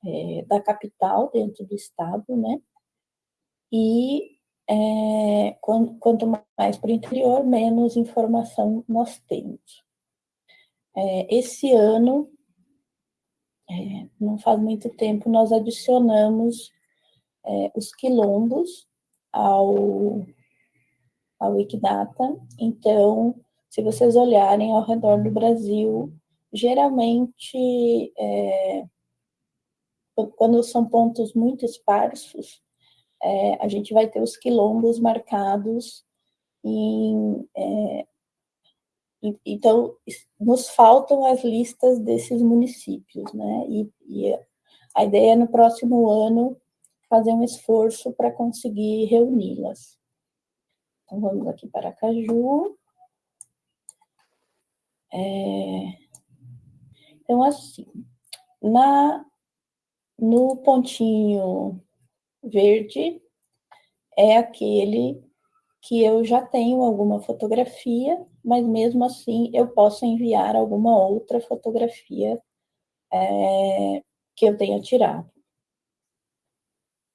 é, da capital dentro do estado, né? E é, quanto mais para o interior, menos informação nós temos. É, esse ano, é, não faz muito tempo, nós adicionamos é, os quilombos ao, ao Wikidata. Então, se vocês olharem ao redor do Brasil, geralmente, é, quando são pontos muito esparsos, é, a gente vai ter os quilombos marcados em... É, então, nos faltam as listas desses municípios, né? E, e a ideia é no próximo ano fazer um esforço para conseguir reuni-las. Então, vamos aqui para Caju. É... Então, assim, na, no pontinho verde é aquele que eu já tenho alguma fotografia, mas mesmo assim eu posso enviar alguma outra fotografia é, que eu tenha tirado.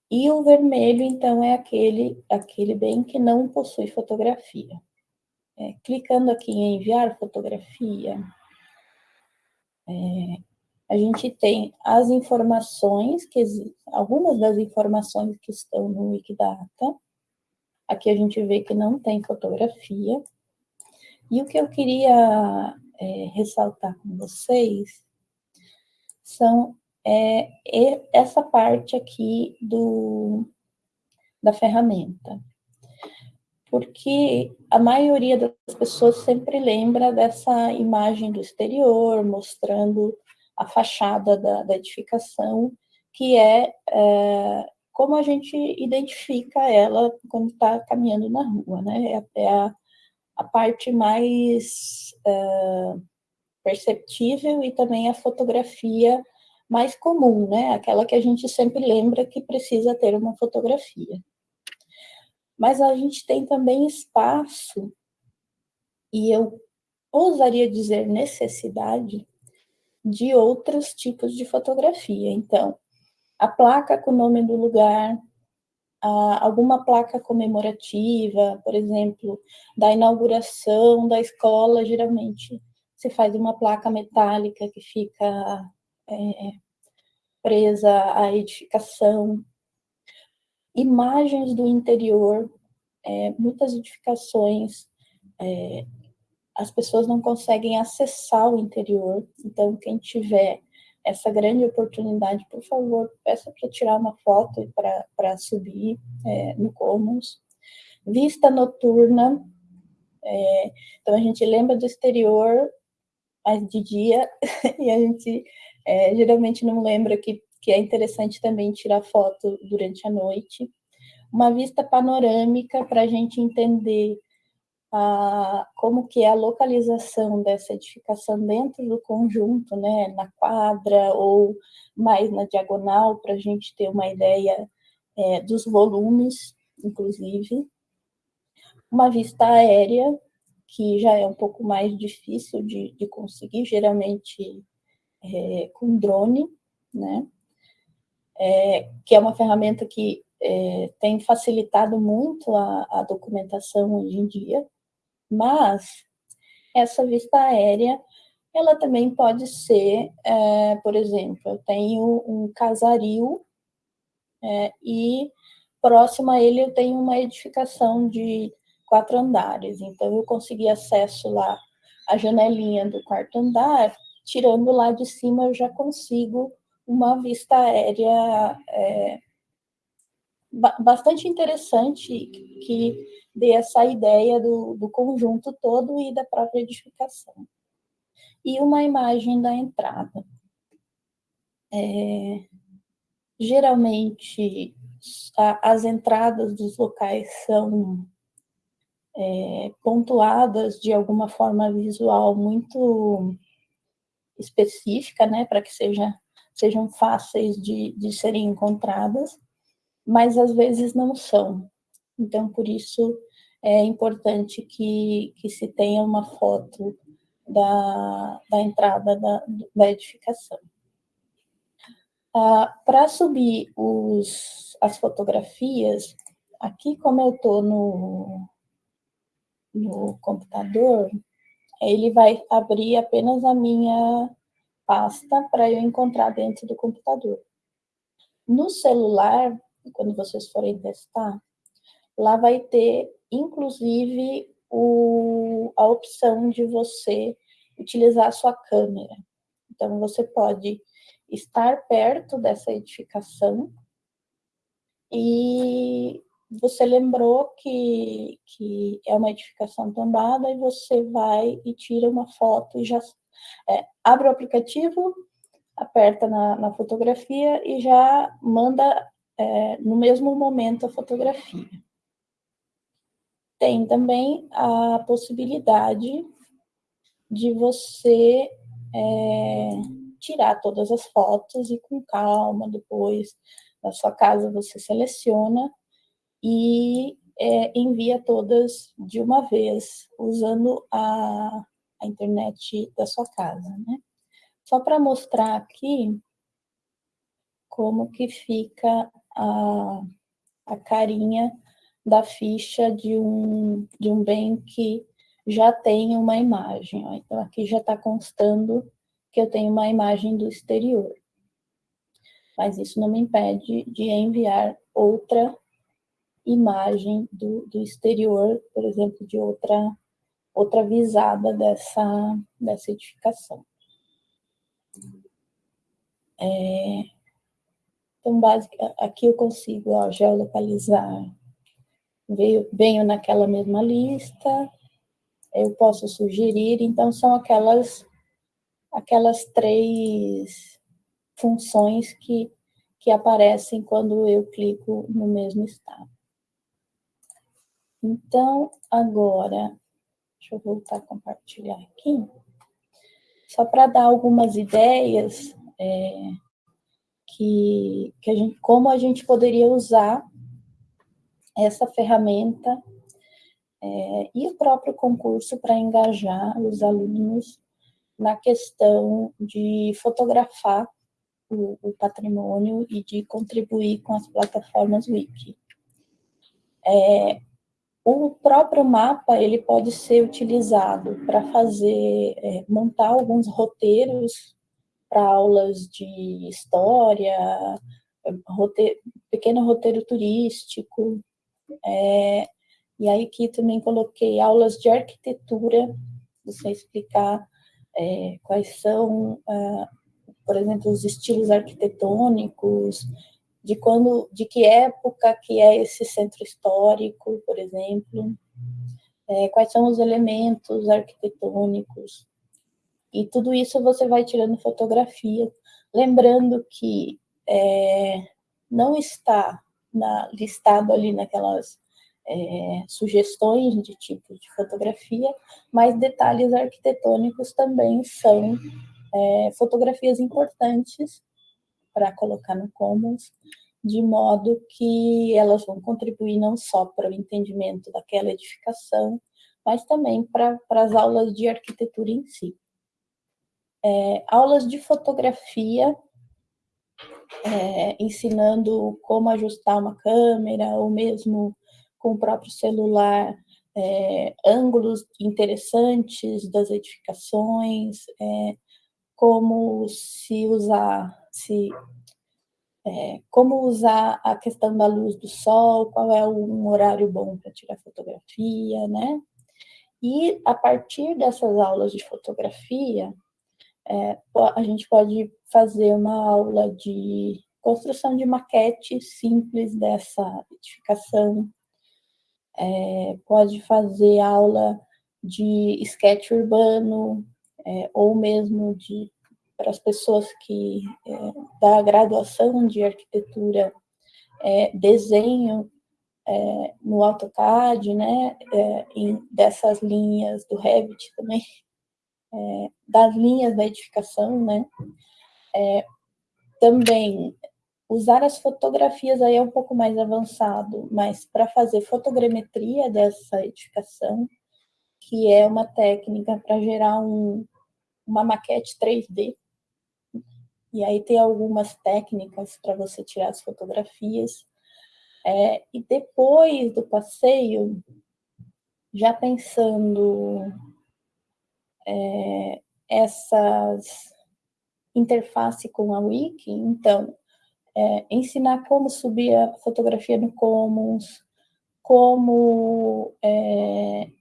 E o vermelho, então, é aquele, aquele bem que não possui fotografia. É, clicando aqui em enviar fotografia, é, a gente tem as informações, que algumas das informações que estão no Wikidata. Aqui a gente vê que não tem fotografia. E o que eu queria é, ressaltar com vocês são é essa parte aqui do, da ferramenta. Porque a maioria das pessoas sempre lembra dessa imagem do exterior, mostrando a fachada da, da edificação, que é, é, como a gente identifica ela quando está caminhando na rua, né? É, é a, a parte mais é, perceptível e também a fotografia mais comum, né? Aquela que a gente sempre lembra que precisa ter uma fotografia. Mas a gente tem também espaço, e eu ousaria dizer necessidade, de outros tipos de fotografia. Então, a placa com o nome do lugar, alguma placa comemorativa, por exemplo, da inauguração da escola, geralmente se faz uma placa metálica que fica é, presa à edificação. Imagens do interior, é, muitas edificações, é, as pessoas não conseguem acessar o interior, então quem tiver essa grande oportunidade, por favor, peça para tirar uma foto para subir é, no Commons. Vista noturna, é, então a gente lembra do exterior, mas de dia, e a gente é, geralmente não lembra que, que é interessante também tirar foto durante a noite. Uma vista panorâmica para a gente entender a, como que é a localização dessa edificação dentro do conjunto, né, na quadra ou mais na diagonal, para a gente ter uma ideia é, dos volumes, inclusive. Uma vista aérea, que já é um pouco mais difícil de, de conseguir, geralmente é, com drone, né, é, que é uma ferramenta que é, tem facilitado muito a, a documentação hoje em dia, mas essa vista aérea, ela também pode ser, é, por exemplo, eu tenho um casario é, e próximo a ele eu tenho uma edificação de quatro andares, então eu consegui acesso lá à janelinha do quarto andar, tirando lá de cima eu já consigo uma vista aérea é, bastante interessante que dê essa ideia do, do conjunto todo e da própria edificação. E uma imagem da entrada. É, geralmente, a, as entradas dos locais são é, pontuadas de alguma forma visual muito específica, né, para que seja, sejam fáceis de, de serem encontradas, mas às vezes não são. Então, por isso é importante que, que se tenha uma foto da, da entrada da, da edificação. Ah, Para subir os, as fotografias, aqui como eu estou no, no computador, ele vai abrir apenas a minha pasta para eu encontrar dentro do computador. No celular, quando vocês forem testar, lá vai ter, inclusive, o, a opção de você utilizar a sua câmera. Então, você pode estar perto dessa edificação e você lembrou que, que é uma edificação tombada e você vai e tira uma foto e já é, abre o aplicativo, aperta na, na fotografia e já manda é, no mesmo momento a fotografia. Tem também a possibilidade de você é, tirar todas as fotos e com calma depois na sua casa você seleciona e é, envia todas de uma vez usando a, a internet da sua casa, né? Só para mostrar aqui como que fica a, a carinha da ficha de um, de um bem que já tem uma imagem. Então, aqui já está constando que eu tenho uma imagem do exterior. Mas isso não me impede de enviar outra imagem do, do exterior, por exemplo, de outra, outra visada dessa, dessa edificação. É, então, basic, aqui eu consigo ó, geolocalizar, veio, venho naquela mesma lista, eu posso sugerir, então são aquelas, aquelas três funções que, que aparecem quando eu clico no mesmo estado. Então, agora, deixa eu voltar a compartilhar aqui, só para dar algumas ideias, é, que, que a gente, como a gente poderia usar essa ferramenta é, e o próprio concurso para engajar os alunos na questão de fotografar o, o, patrimônio e de contribuir com as plataformas Wiki. É, o próprio mapa ele pode ser utilizado para fazer, é, montar alguns roteiros para aulas de história, roteiro, pequeno roteiro turístico, é, e aí aqui também coloquei aulas de arquitetura, você explicar é, quais são, uh, por exemplo, os estilos arquitetônicos, de quando, de que época que é esse centro histórico, por exemplo, é, quais são os elementos arquitetônicos, e tudo isso você vai tirando fotografia, lembrando que é, não está na, listado ali naquelas é, sugestões de tipo de fotografia, mas detalhes arquitetônicos também são é, fotografias importantes para colocar no Commons, de modo que elas vão contribuir não só para o entendimento daquela edificação, mas também para, para as aulas de arquitetura em si. É, aulas de fotografia, é, ensinando como ajustar uma câmera, ou mesmo com o próprio celular, é, ângulos interessantes das edificações, é, como se usar, se, é, como usar a questão da luz do sol, qual é um horário bom para tirar fotografia, né? E a partir dessas aulas de fotografia, é, a gente pode fazer uma aula de construção de maquete simples dessa edificação, é, pode fazer aula de sketch urbano, é, ou mesmo de para as pessoas que é, da graduação de arquitetura é, desenho é, no AutoCAD, né, em, dessas linhas do Revit também, das linhas da edificação, né, também Usar as fotografias aí é um pouco mais avançado, mas para fazer fotogrametria dessa edificação, que é uma técnica para gerar um, uma maquete 3D. E aí tem algumas técnicas para você tirar as fotografias. É, e depois do passeio, já pensando é, essas interface com a Wiki, então, é, ensinar como subir a fotografia no Commons, como é,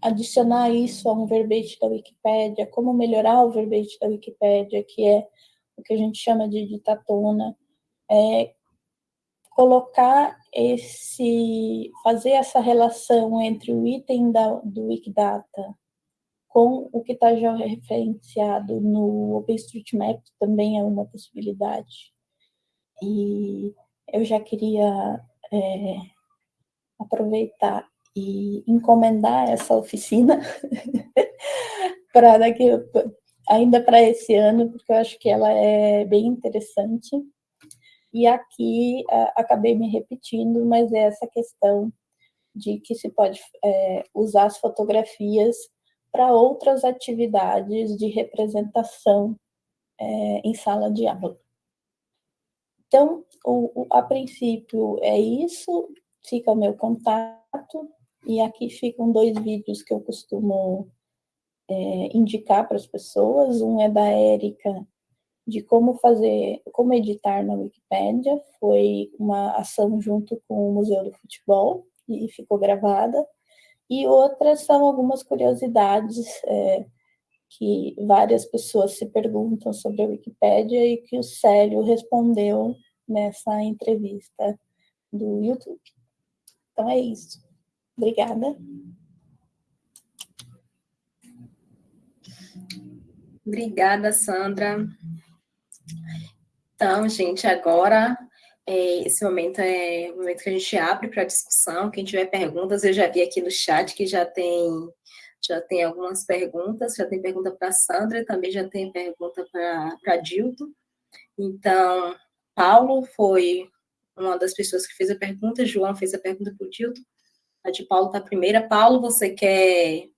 adicionar isso a um verbete da Wikipédia, como melhorar o verbete da Wikipédia, que é o que a gente chama de ditatona, é, colocar esse, fazer essa relação entre o item da, do Wikidata com o que está já referenciado no OpenStreetMap também é uma possibilidade. E eu já queria é, aproveitar e encomendar essa oficina para daqui ainda para esse ano, porque eu acho que ela é bem interessante. E aqui acabei me repetindo, mas é essa questão de que se pode é, usar as fotografias para outras atividades de representação é, em sala de aula. Então, o, o, a princípio é isso, fica o meu contato, e aqui ficam dois vídeos que eu costumo é, indicar para as pessoas. Um é da Érica, de como fazer, como editar na Wikipédia, foi uma ação junto com o Museu do Futebol, e ficou gravada. E outras são algumas curiosidades é, que várias pessoas se perguntam sobre a Wikipédia e que o Célio respondeu nessa entrevista do YouTube. Então é isso. Obrigada. Obrigada, Sandra. Então, gente, agora esse momento é o momento que a gente abre para discussão. Quem tiver perguntas, eu já vi aqui no chat que já tem já tem algumas perguntas, já tem pergunta para a Sandra, também já tem pergunta para Dilton. Então, Paulo foi uma das pessoas que fez a pergunta, João fez a pergunta para o Dilton, a de Paulo está a primeira. Paulo, você quer,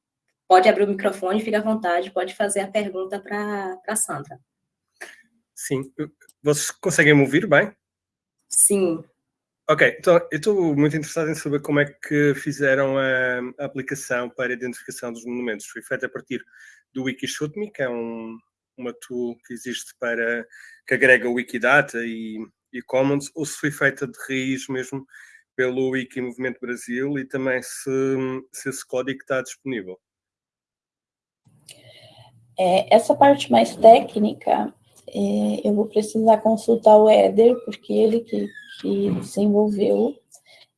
pode abrir o microfone, fica à vontade, pode fazer a pergunta para a Sandra. Sim, vocês conseguem me ouvir bem? Sim. Ok, então eu estou muito interessado em saber como é que fizeram a, a, aplicação para a identificação dos monumentos. Foi feita a partir do Wikishootme, que é um, uma tool que existe para que agrega Wikidata e, e Commons, ou se foi feita de raiz mesmo pelo Wiki Movimento Brasil e também se, se esse código está disponível. É, essa parte mais técnica, é, eu vou precisar consultar o Éder, porque ele que que desenvolveu.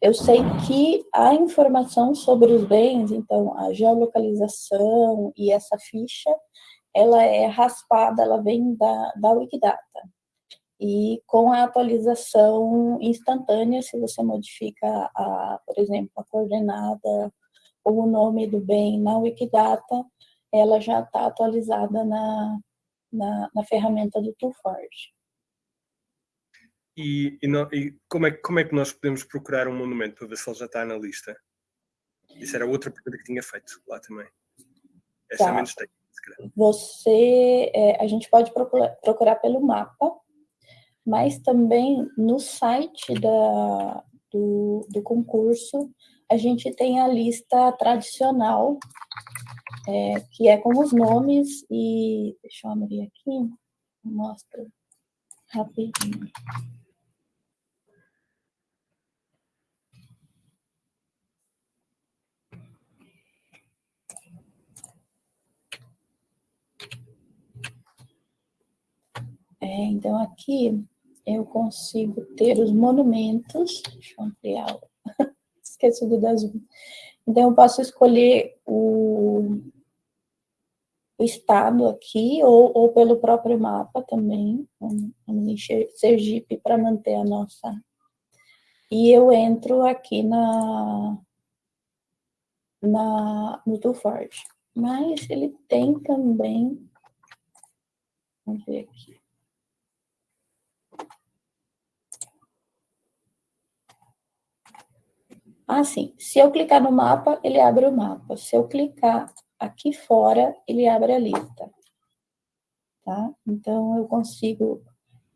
Eu sei que a informação sobre os bens, então a geolocalização e essa ficha, ela é raspada, ela vem da, da Wikidata. E com a atualização instantânea, se você modifica, a, por exemplo, a coordenada ou o nome do bem na Wikidata, ela já está atualizada na, na, na ferramenta do Toolforge. E, e, não, e, como, é, como é que nós podemos procurar um monumento para ver se ele já está na lista? Isso era outra pergunta que tinha feito lá também. Essa tá. é menos técnica, Você, é, a gente pode procurar, procurar pelo mapa, mas também no site da, do, do concurso a gente tem a lista tradicional, é, que é com os nomes e... Deixa eu abrir aqui, mostra rapidinho. É, então, aqui eu consigo ter os monumentos. Deixa eu ampliar. Esqueci do das. Então, eu posso escolher o, estado aqui, ou, ou pelo próprio mapa também. Vamos encher Sergipe para manter a nossa. E eu entro aqui na, na, no Forge. Mas ele tem também. Vamos ver aqui. Ah, sim. Se eu clicar no mapa, ele abre o mapa. Se eu clicar aqui fora, ele abre a lista. Tá? Então, eu consigo...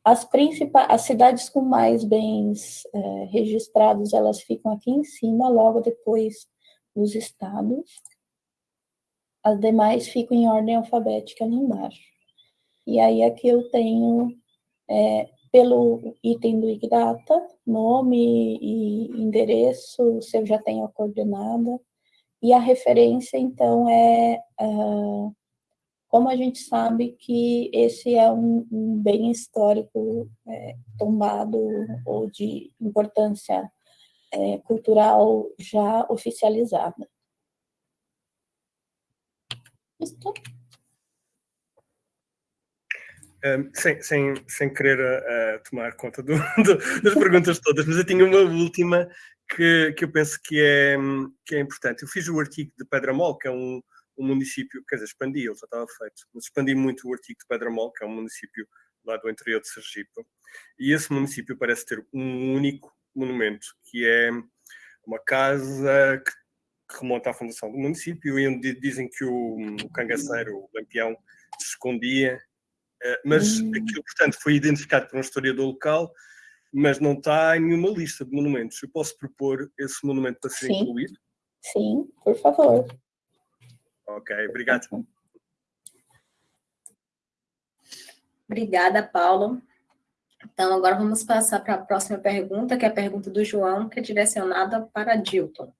As principais, as cidades com mais bens é, registrados, elas ficam aqui em cima, logo depois dos estados. As demais ficam em ordem alfabética ali embaixo. E aí aqui eu tenho é, pelo item do Wikidata, nome e endereço, se eu já tenho a coordenada, e a referência, então, é uh, como a gente sabe que esse é um, um bem histórico é, tombado ou de importância é, cultural já oficializada. Estou sem, sem, sem querer uh, tomar conta do, do, das perguntas todas, mas eu tinha uma última que, que eu penso que é, que é importante. Eu fiz o artigo de Pedramol, que é um, um município, quer dizer, expandi, ele já estava feito, mas expandi muito o artigo de Pedramol, que é um município lá do interior de Sergipe, e esse município parece ter um único monumento, que é uma casa que, remonta à fundação do município, e onde dizem que o, o cangaceiro, o lampião, se escondia eh, mas hum. aquilo, portanto, foi identificado por um historiador local, mas não está em nenhuma lista de monumentos. Eu posso propor esse monumento para ser Sim. incluído? Sim, por favor. Ok, obrigado. Obrigada, Paulo. Então, agora vamos passar para a próxima pergunta, que é a pergunta do João, que é direcionada para Dilton.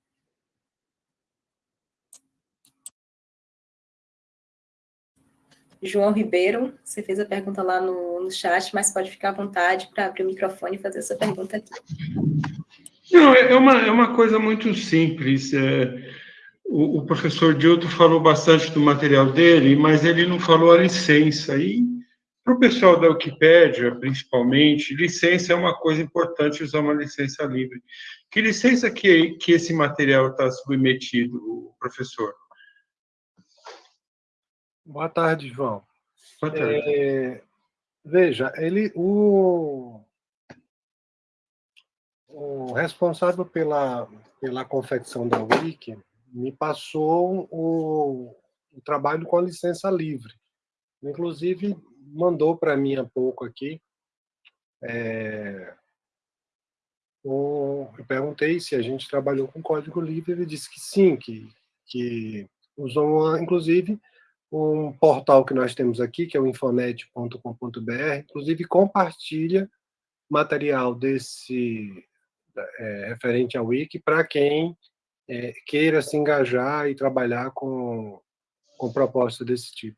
João Ribeiro, você fez a pergunta lá no, no chat, mas pode ficar à vontade para abrir o microfone e fazer essa pergunta aqui. Não, é uma, é uma coisa muito simples. É, o, o, professor Dilton falou bastante do material dele, mas ele não falou a licença. E para o pessoal da Wikipédia, principalmente, licença é uma coisa importante usar uma licença livre. Que licença que, que esse material está submetido, professor? Boa tarde, João. Boa tarde. É, Veja, ele, o, o responsável pela, pela confecção da Wiki me passou o, o trabalho com a licença livre. Inclusive, mandou para mim há pouco aqui. É, o, eu perguntei se a gente trabalhou com código livre, ele disse que sim, que, que usou, inclusive, um portal que nós temos aqui, que é o infonet.com.br, inclusive compartilha material desse é, referente ao Wiki para quem é, queira se engajar e trabalhar com, com proposta desse tipo.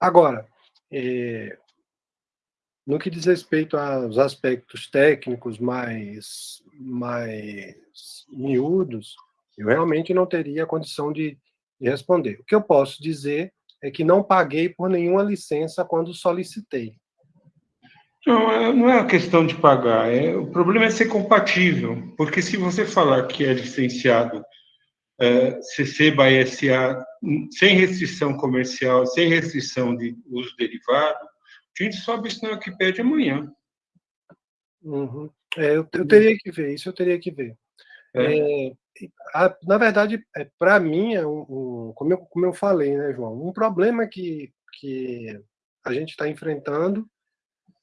Agora, é, no que diz respeito aos aspectos técnicos mais, mais miúdos, eu realmente não teria condição de, de responder. O que eu posso dizer é que não paguei por nenhuma licença quando solicitei. Não, é, não é a questão de pagar, é, o problema é ser compatível, porque se você falar que é licenciado é, CC by SA sem restrição comercial, sem restrição de uso derivado, a gente sobe isso na Wikipédia amanhã. Uhum. É, eu, eu, teria que ver, isso eu teria que ver. É. É, a, na verdade, é, para mim, é um, um, como, eu, como eu falei, né, João, um problema que, que a gente está enfrentando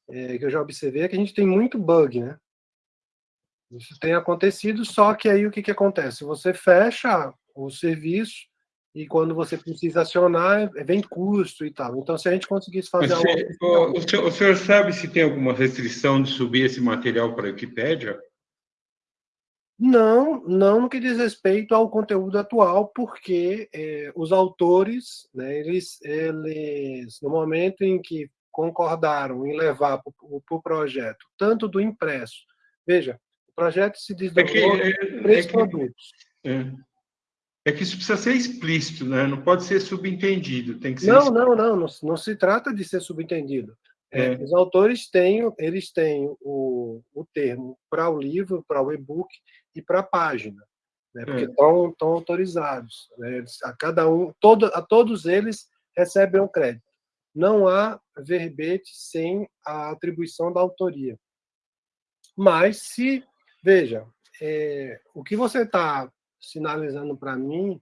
é, que eu já observei é que a gente tem muito bug, né? Isso tem acontecido, só que aí o que, que acontece? Você fecha o serviço e quando você precisa acionar, vem custo e tal. Então, se a gente conseguisse fazer... Você, algo... o, senhor, o, senhor, sabe se tem alguma restrição de subir esse material para a Wikipédia? Não, não no que diz respeito ao conteúdo atual, porque é, os autores, né, eles, eles, no momento em que concordaram em levar para o projeto, tanto do impresso. Veja, o projeto se desdobrou é que, é, três é que, produtos. É. é. que isso precisa ser explícito, né? não pode ser subentendido. Tem que não, não, não, não, não se trata de ser subentendido. É. Os autores têm, eles têm o, o termo para o livro, para o e-book e para a página, né? porque estão, estão autorizados. Né? A cada um, todo, a todos eles recebem um crédito não há verbete sem a atribuição da autoria. Mas se, veja, é, o que você está sinalizando para mim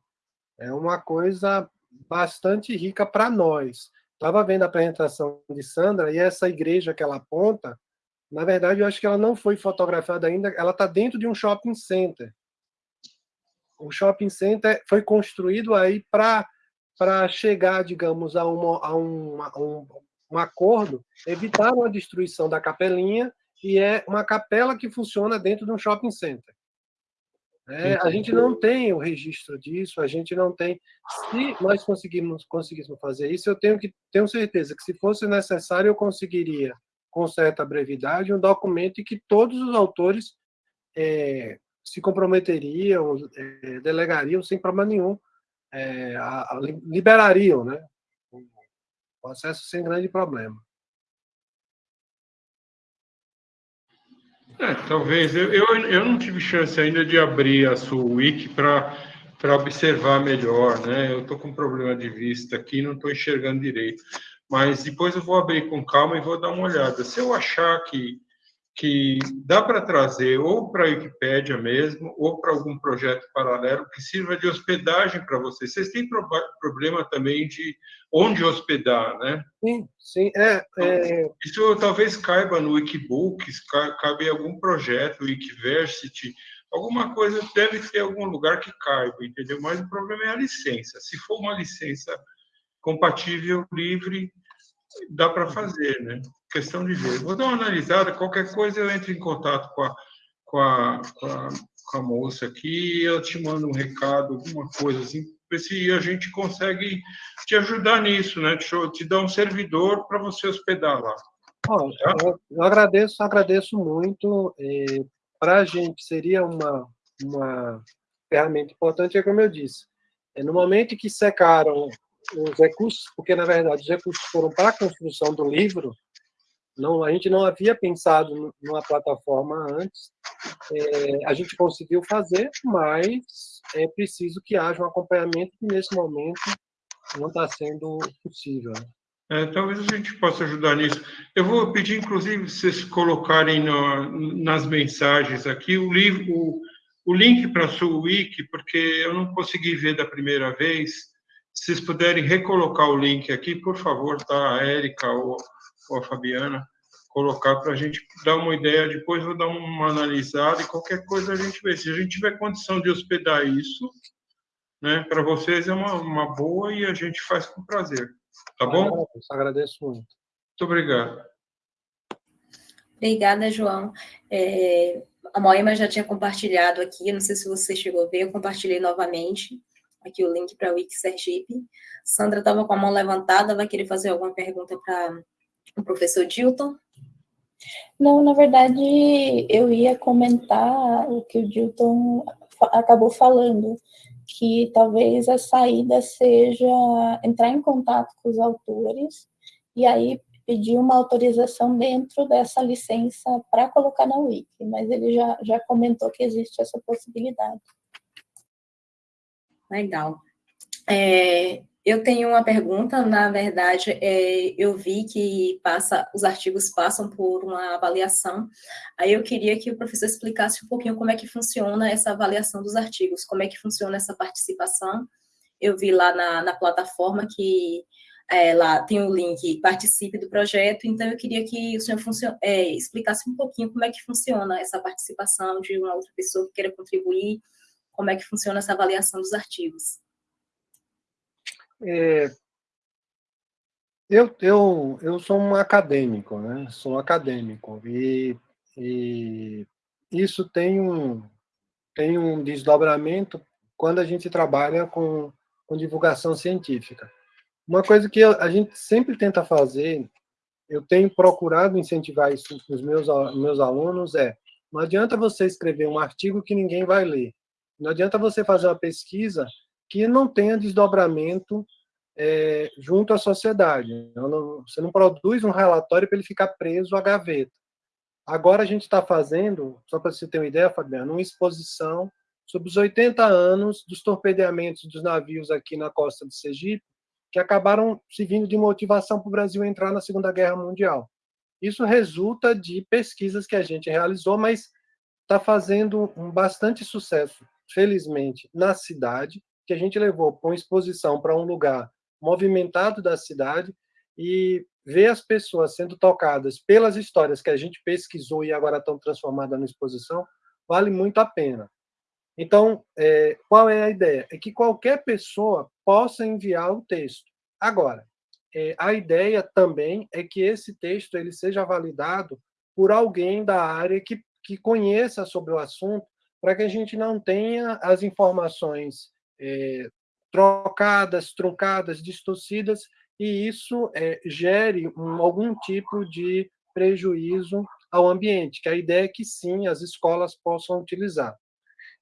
é uma coisa bastante rica para nós. Estava vendo a apresentação de Sandra e essa igreja que ela aponta, na verdade, eu acho que ela não foi fotografada ainda, ela está dentro de um shopping center. O shopping center foi construído aí para para chegar, digamos, a, uma, a, um, a um, um acordo, evitaram a destruição da capelinha e é uma capela que funciona dentro de um shopping center. É, a gente não tem o registro disso, a gente não tem. Se nós conseguimos, conseguíssemos fazer isso, eu tenho que tenho certeza que se fosse necessário eu conseguiria, com certa brevidade, um documento em que todos os autores é, se comprometeriam, é, delegariam sem problema nenhum é, a, a, liberariam né, o acesso sem grande problema. É, talvez. Eu, eu, eu não tive chance ainda de abrir a sua wiki para observar melhor. Né? Eu estou com um problema de vista aqui, não estou enxergando direito. Mas depois eu vou abrir com calma e vou dar uma olhada. Se eu achar que que dá para trazer ou para a Wikipédia mesmo, ou para algum projeto paralelo que sirva de hospedagem para vocês. Vocês têm pro problema também de onde hospedar, né? Sim, sim. É, é... Isso talvez caiba no Wikibooks, cabe em algum projeto, Wikiversity, alguma coisa deve ter algum lugar que caiba, entendeu? Mas o problema é a licença. Se for uma licença compatível, livre, dá para fazer, né? Questão de ver. Vou dar uma analisada, qualquer coisa eu entro em contato com a, com a, com a, com a moça aqui, eu te mando um recado, alguma coisa assim, ver se a gente consegue te ajudar nisso, né? Te, te dar um servidor para você hospedar lá. Bom, eu, eu, agradeço, agradeço muito. Para a gente seria uma, uma ferramenta importante, é como eu disse. É, no momento que secaram os recursos, porque na verdade os recursos foram para a construção do livro, não, a gente não havia pensado numa plataforma antes, é, a gente conseguiu fazer, mas é preciso que haja um acompanhamento que nesse momento não está sendo possível. É, talvez a gente possa ajudar nisso. Eu vou pedir, inclusive, vocês colocarem no, nas mensagens aqui o livro, o, o link para a sua wiki, porque eu não consegui ver da primeira vez. Se vocês puderem recolocar o link aqui, por favor, tá? A Érica ou, ou a Fabiana, colocar para a gente dar uma ideia. Depois vou dar uma analisada e qualquer coisa a gente vê. Se a gente tiver condição de hospedar isso, né, para vocês é uma, uma boa e a gente faz com prazer. Tá bom? Agradeço, agradeço muito. Muito obrigado. Obrigada, João. É, a Moema já tinha compartilhado aqui, não sei se você chegou a ver, eu compartilhei novamente aqui o link para o Wiki Sergipe. Sandra estava com a mão levantada, vai querer fazer alguma pergunta para o professor Dilton? Não, na verdade, eu ia comentar o que o Dilton acabou falando, que talvez a saída seja entrar em contato com os autores e aí pedir uma autorização dentro dessa licença para colocar na Wiki, mas ele já, já comentou que existe essa possibilidade. Legal. É, eu tenho uma pergunta, na verdade, é, eu vi que passa, os artigos passam por uma avaliação, aí eu queria que o professor explicasse um pouquinho como é que funciona essa avaliação dos artigos, como é que funciona essa participação. Eu vi lá na, na plataforma que é, lá tem o link participe do projeto, então eu queria que o senhor é, explicasse um pouquinho como é que funciona essa participação de uma outra pessoa que queira contribuir, como é que funciona essa avaliação dos artigos. É, eu, eu, eu sou um acadêmico, né? Sou acadêmico e, e isso tem um, tem um desdobramento quando a gente trabalha com, com divulgação científica. Uma coisa que a gente sempre tenta fazer, eu tenho procurado incentivar isso nos meus, meus alunos, é não adianta você escrever um artigo que ninguém vai ler. Não adianta você fazer uma pesquisa que não tenha desdobramento é, junto à sociedade. Não, você não produz um relatório para ele ficar preso à gaveta. Agora a gente está fazendo, só para você ter uma ideia, Fabiano, uma exposição sobre os 80 anos dos torpedeamentos dos navios aqui na costa de Sergipe, que acabaram servindo de motivação para o Brasil entrar na Segunda Guerra Mundial. Isso resulta de pesquisas que a gente realizou, mas está fazendo um bastante sucesso, felizmente, na cidade, que a gente levou uma exposição para um lugar movimentado da cidade e ver as pessoas sendo tocadas pelas histórias que a gente pesquisou e agora estão transformadas na exposição, vale muito a pena. Então, é, qual é a ideia? É que qualquer pessoa possa enviar o texto. Agora, é, a ideia também é que esse texto ele seja validado por alguém da área que, que conheça sobre o assunto, para que a gente não tenha as informações é, trocadas, truncadas, distorcidas, e isso é, gere um, algum tipo de prejuízo ao ambiente, que a ideia é que sim, as escolas possam utilizar.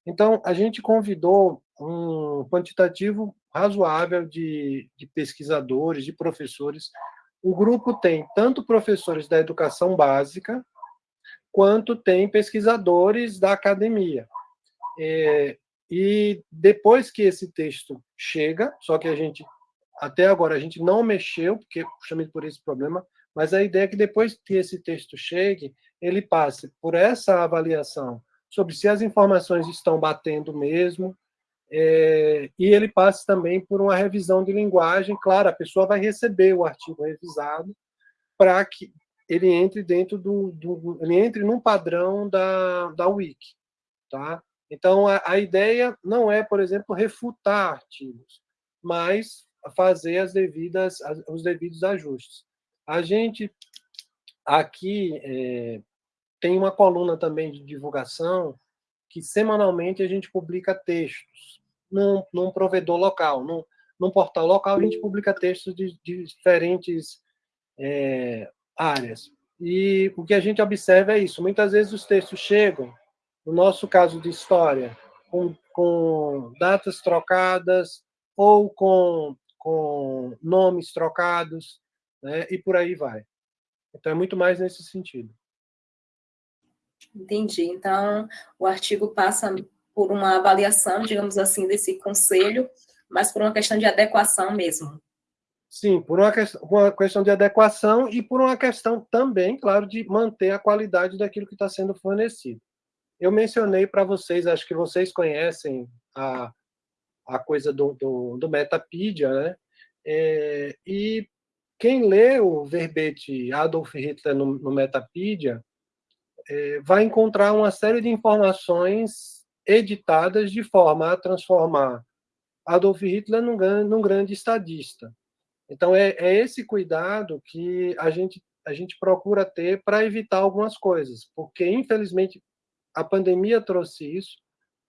Então, a gente convidou um quantitativo razoável de, de pesquisadores, de professores. O grupo tem tanto professores da educação básica, quanto tem pesquisadores da academia. É, e depois que esse texto chega, só que a gente, até agora, a gente não mexeu, porque chamei por esse problema, mas a ideia é que depois que esse texto chegue, ele passe por essa avaliação sobre se as informações estão batendo mesmo, é, e ele passe também por uma revisão de linguagem. Claro, a pessoa vai receber o artigo revisado para que ele entre dentro do, do, ele entre num padrão da, da Wiki, tá? Então, a, a ideia não é, por exemplo, refutar artigos, mas fazer as devidas, as, os devidos ajustes. A gente aqui é, tem uma coluna também de divulgação que semanalmente a gente publica textos num, num provedor local, num, num, portal local a gente publica textos de, de diferentes é, áreas. E o que a gente observa é isso. Muitas vezes os textos chegam no nosso caso de história, com, com datas trocadas ou com, com nomes trocados, né, e por aí vai. Então, é muito mais nesse sentido. Entendi. Então, o artigo passa por uma avaliação, digamos assim, desse conselho, mas por uma questão de adequação mesmo. Sim, por uma questão, uma questão de adequação e por uma questão também, claro, de manter a qualidade daquilo que está sendo fornecido. Eu mencionei para vocês, acho que vocês conhecem a, a coisa do, do, do Metapedia, né? É, e quem lê o verbete Adolf Hitler no, no Metapedia é, vai encontrar uma série de informações editadas de forma a transformar Adolf Hitler num, num grande estadista. Então, é, é, esse cuidado que a gente, a gente procura ter para evitar algumas coisas, porque, infelizmente, a pandemia trouxe isso.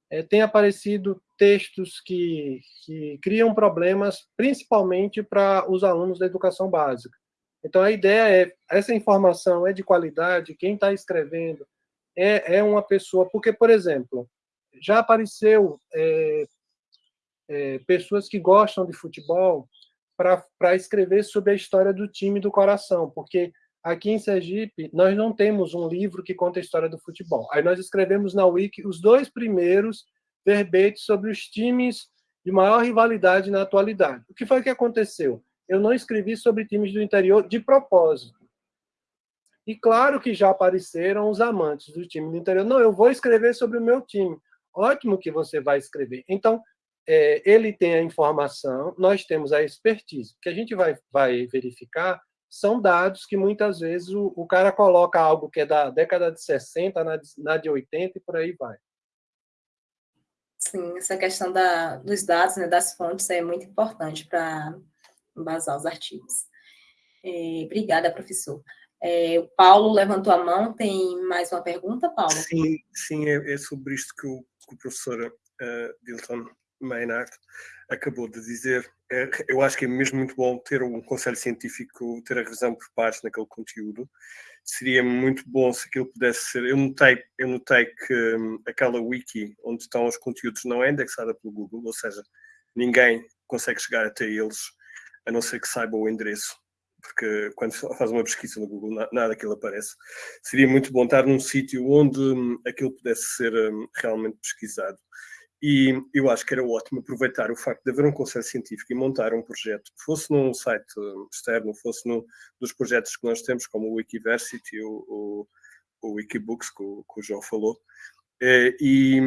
É, tem aparecido textos que, que criam problemas, principalmente para os alunos da educação básica. Então, a ideia é, essa informação é de qualidade, quem está escrevendo é, é uma pessoa, porque, por exemplo, já apareceu é, é, pessoas que gostam de futebol para escrever sobre a história do time do coração, porque aqui em Sergipe nós não temos um livro que conta a história do futebol. Aí nós escrevemos na Wiki os dois primeiros verbetes sobre os times de maior rivalidade na atualidade. O que foi que aconteceu? Eu não escrevi sobre times do interior de propósito. E claro que já apareceram os amantes do time do interior. Não, eu vou escrever sobre o meu time. Ótimo que você vai escrever. Então, é, ele tem a informação, nós temos a expertise. O que a gente vai, vai verificar são dados que muitas vezes o, o, cara coloca algo que é da década de 60, na, na de 80 e por aí vai. Sim, essa questão da, dos dados, né, das fontes, é muito importante para embasar os artigos. É, obrigada, professor. É, o Paulo levantou a mão, tem mais uma pergunta, Paulo? Sim, sim é, é sobre isto que o, que o professor uh, Dilton Maynard acabou de dizer. É, eu acho que é mesmo muito bom ter um conselho científico, ter a revisão por pares naquele conteúdo. Seria muito bom se aquilo pudesse ser. Eu notei, eu notei que hum, aquela wiki onde estão os conteúdos não é indexada pelo Google, ou seja, ninguém consegue chegar até eles a não ser que saiba o endereço porque quando faz uma pesquisa no Google, nada daquilo aparece. Seria muito bom estar num sítio onde hum, aquilo pudesse ser hum, realmente pesquisado. E eu acho que era ótimo aproveitar o facto de haver um conselho científico e montar um projeto, fosse num site externo, fosse num dos projetos que nós temos, como o Wikiversity, o, o, o Wikibooks, que o, que o João falou, eh, e,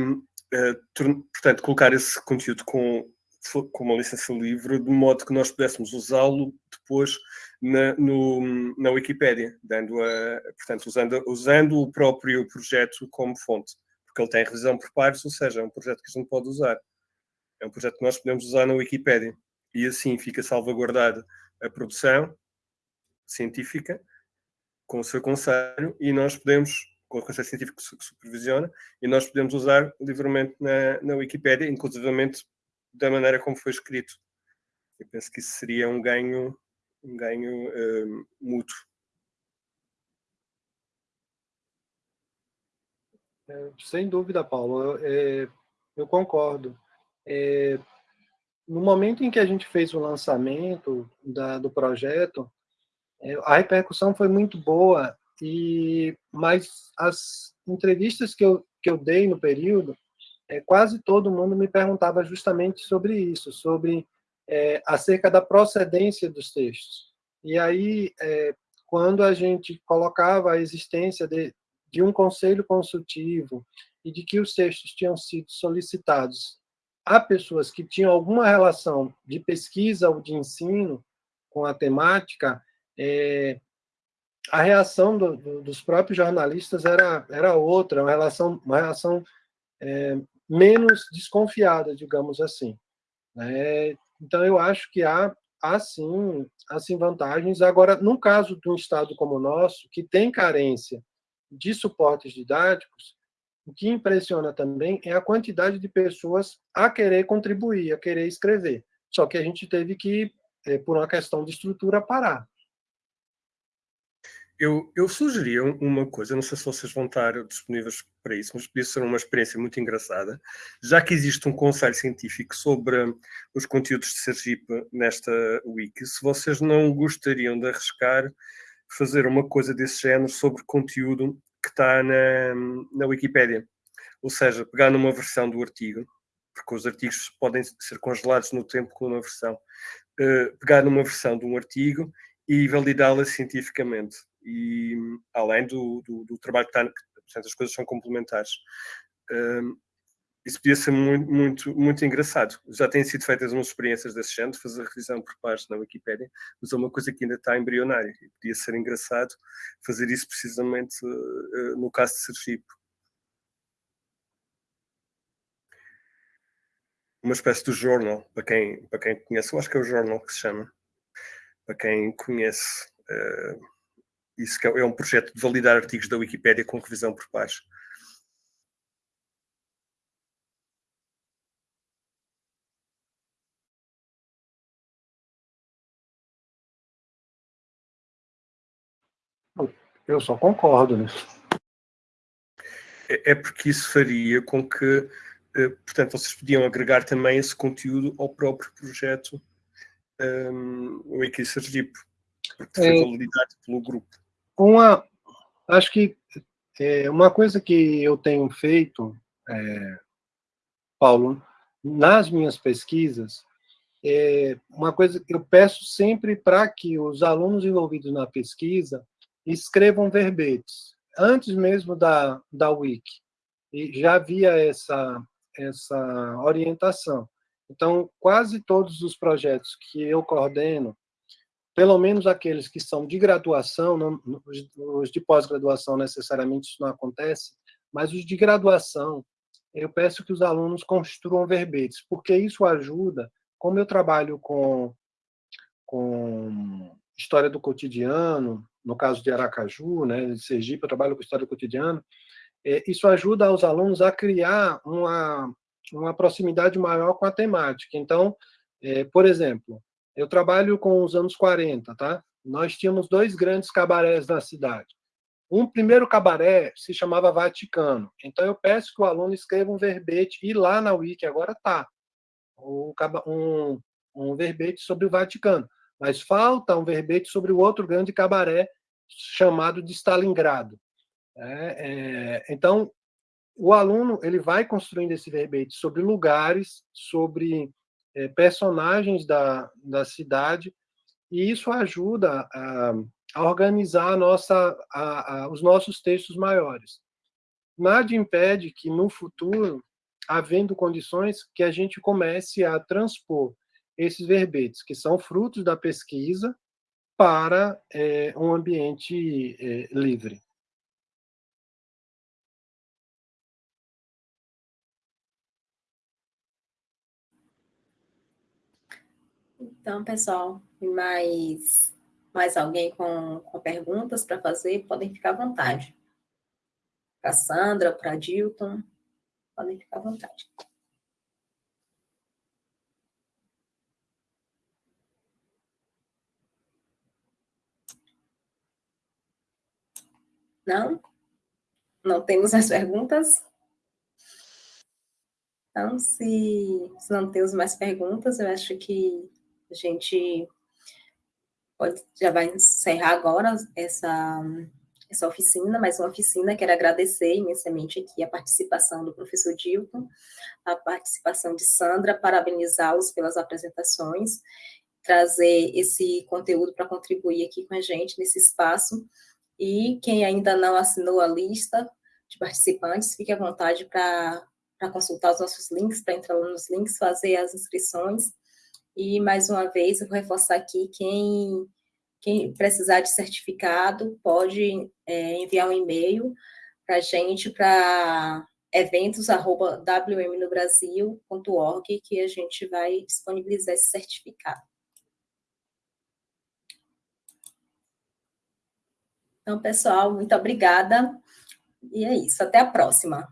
eh, portanto, colocar esse conteúdo com, com uma licença livre, de modo que nós pudéssemos usá-lo depois na, no, na Wikipédia, dando a, portanto, usando, usando o próprio projeto como fonte porque ele tem revisão por pares, ou seja, é um projeto que a gente pode usar. É um projeto que nós podemos usar na Wikipédia. E assim fica salvaguardada a produção científica com o seu conselho e nós podemos, com o conselho científico que supervisiona, e nós podemos usar livremente na, na Wikipédia, inclusivamente da maneira como foi escrito. Eu penso que isso seria um ganho, um ganho um, mútuo. Sem dúvida, Paulo, é, eu concordo. É, no momento em que a gente fez o lançamento da, do projeto, é, a repercussão foi muito boa, e mas as entrevistas que eu, que eu dei no período, é, quase todo mundo me perguntava justamente sobre isso, sobre é, acerca da procedência dos textos. E aí, quando a gente colocava a existência de, de um conselho consultivo e de que os textos tinham sido solicitados a pessoas que tinham alguma relação de pesquisa ou de ensino com a temática, é, a reação do, do, dos próprios jornalistas era, era outra, uma relação, uma relação é, menos desconfiada, digamos assim. É, então, eu acho que há, há sim, há sim vantagens. Agora, num caso de um Estado como o nosso, que tem carência de suportes didáticos, o que impressiona também é a quantidade de pessoas a querer contribuir, a querer escrever. Só que a gente teve que, eh, por uma questão de estrutura, parar. Eu, eu sugeria uma coisa, não sei se vocês vão estar disponíveis para isso, mas podia ser uma experiência muito engraçada, já que existe um conselho científico sobre os conteúdos de Sergipe nesta wiki, se vocês não gostariam de arriscar fazer uma coisa desse género sobre conteúdo que está na, na Wikipédia. Ou seja, pegar numa versão do artigo, porque os artigos podem ser congelados no tempo com uma versão, uh, pegar numa versão de um artigo e validá-la cientificamente. E além do, do, do trabalho que está, portanto, as coisas são complementares. Uh, isso podia ser muito, muito, muito engraçado. Já têm sido feitas umas experiências desse género, fazer revisão por pares na Wikipédia, mas é uma coisa que ainda está embrionária. Podia ser engraçado fazer isso precisamente uh, no caso de Sergipe. Uma espécie de jornal, para quem, para quem conhece, eu acho que é o jornal que se chama, para quem conhece. Uh, isso é, é um projeto de validar artigos da Wikipédia com revisão por pares. Eu só concordo nisso. É, é porque isso faria com que, eh, portanto, vocês podiam agregar também esse conteúdo ao próprio projeto um, o Wiki Sergipe, porque foi é, validado pelo grupo. Uma, acho que é, uma coisa que eu tenho feito, é, Paulo, nas minhas pesquisas, é uma coisa que eu peço sempre para que os alunos envolvidos na pesquisa escrevam verbetes, antes mesmo da, da Wiki. E já havia essa, essa orientação. Então, quase todos os projetos que eu coordeno, pelo menos aqueles que são de graduação, não, os de pós-graduação necessariamente isso não acontece, mas os de graduação, eu peço que os alunos construam verbetes, porque isso ajuda, como eu trabalho com, com história do cotidiano, no caso de Aracaju, né, de Sergipe, eu trabalho com história cotidiana, é, isso ajuda os alunos a criar uma, uma proximidade maior com a temática. Então, é, por exemplo, eu trabalho com os anos 40, tá? Nós tínhamos dois grandes cabarés na cidade. Um primeiro cabaré se chamava Vaticano. Então, eu peço que o aluno escreva um verbete, e lá na Wiki agora está, um, um verbete sobre o Vaticano mas falta um verbete sobre o outro grande cabaré chamado de Stalingrado. É, é, então, o aluno ele vai construindo esse verbete sobre lugares, sobre é, personagens da, da cidade, e isso ajuda a, a organizar a nossa, a, os nossos textos maiores. Nada impede que, no futuro, havendo condições, que a gente comece a transpor esses verbetes, que são frutos da pesquisa, para é, um ambiente é, livre. Então, pessoal, mais, mais alguém com, com perguntas para fazer, podem ficar à vontade. Para Sandra, para Dilton, podem ficar à vontade. Não? Não temos mais perguntas? Então, se, se não temos mais perguntas, eu acho que a gente pode, já vai encerrar agora essa, essa oficina, mais uma oficina. Quero agradecer imensamente aqui a participação do professor Dilton, a participação de Sandra, parabenizá-los pelas apresentações, trazer esse conteúdo para contribuir aqui com a gente nesse espaço e quem ainda não assinou a lista de participantes, fique à vontade para consultar os nossos links, para entrar nos links, fazer as inscrições. E, mais uma vez, eu vou reforçar aqui, quem, quem precisar de certificado, pode é, enviar um e-mail para a gente, para eventos.wmnobrasil.org, que a gente vai disponibilizar esse certificado. Então, pessoal, muito obrigada. E é isso. Até a próxima.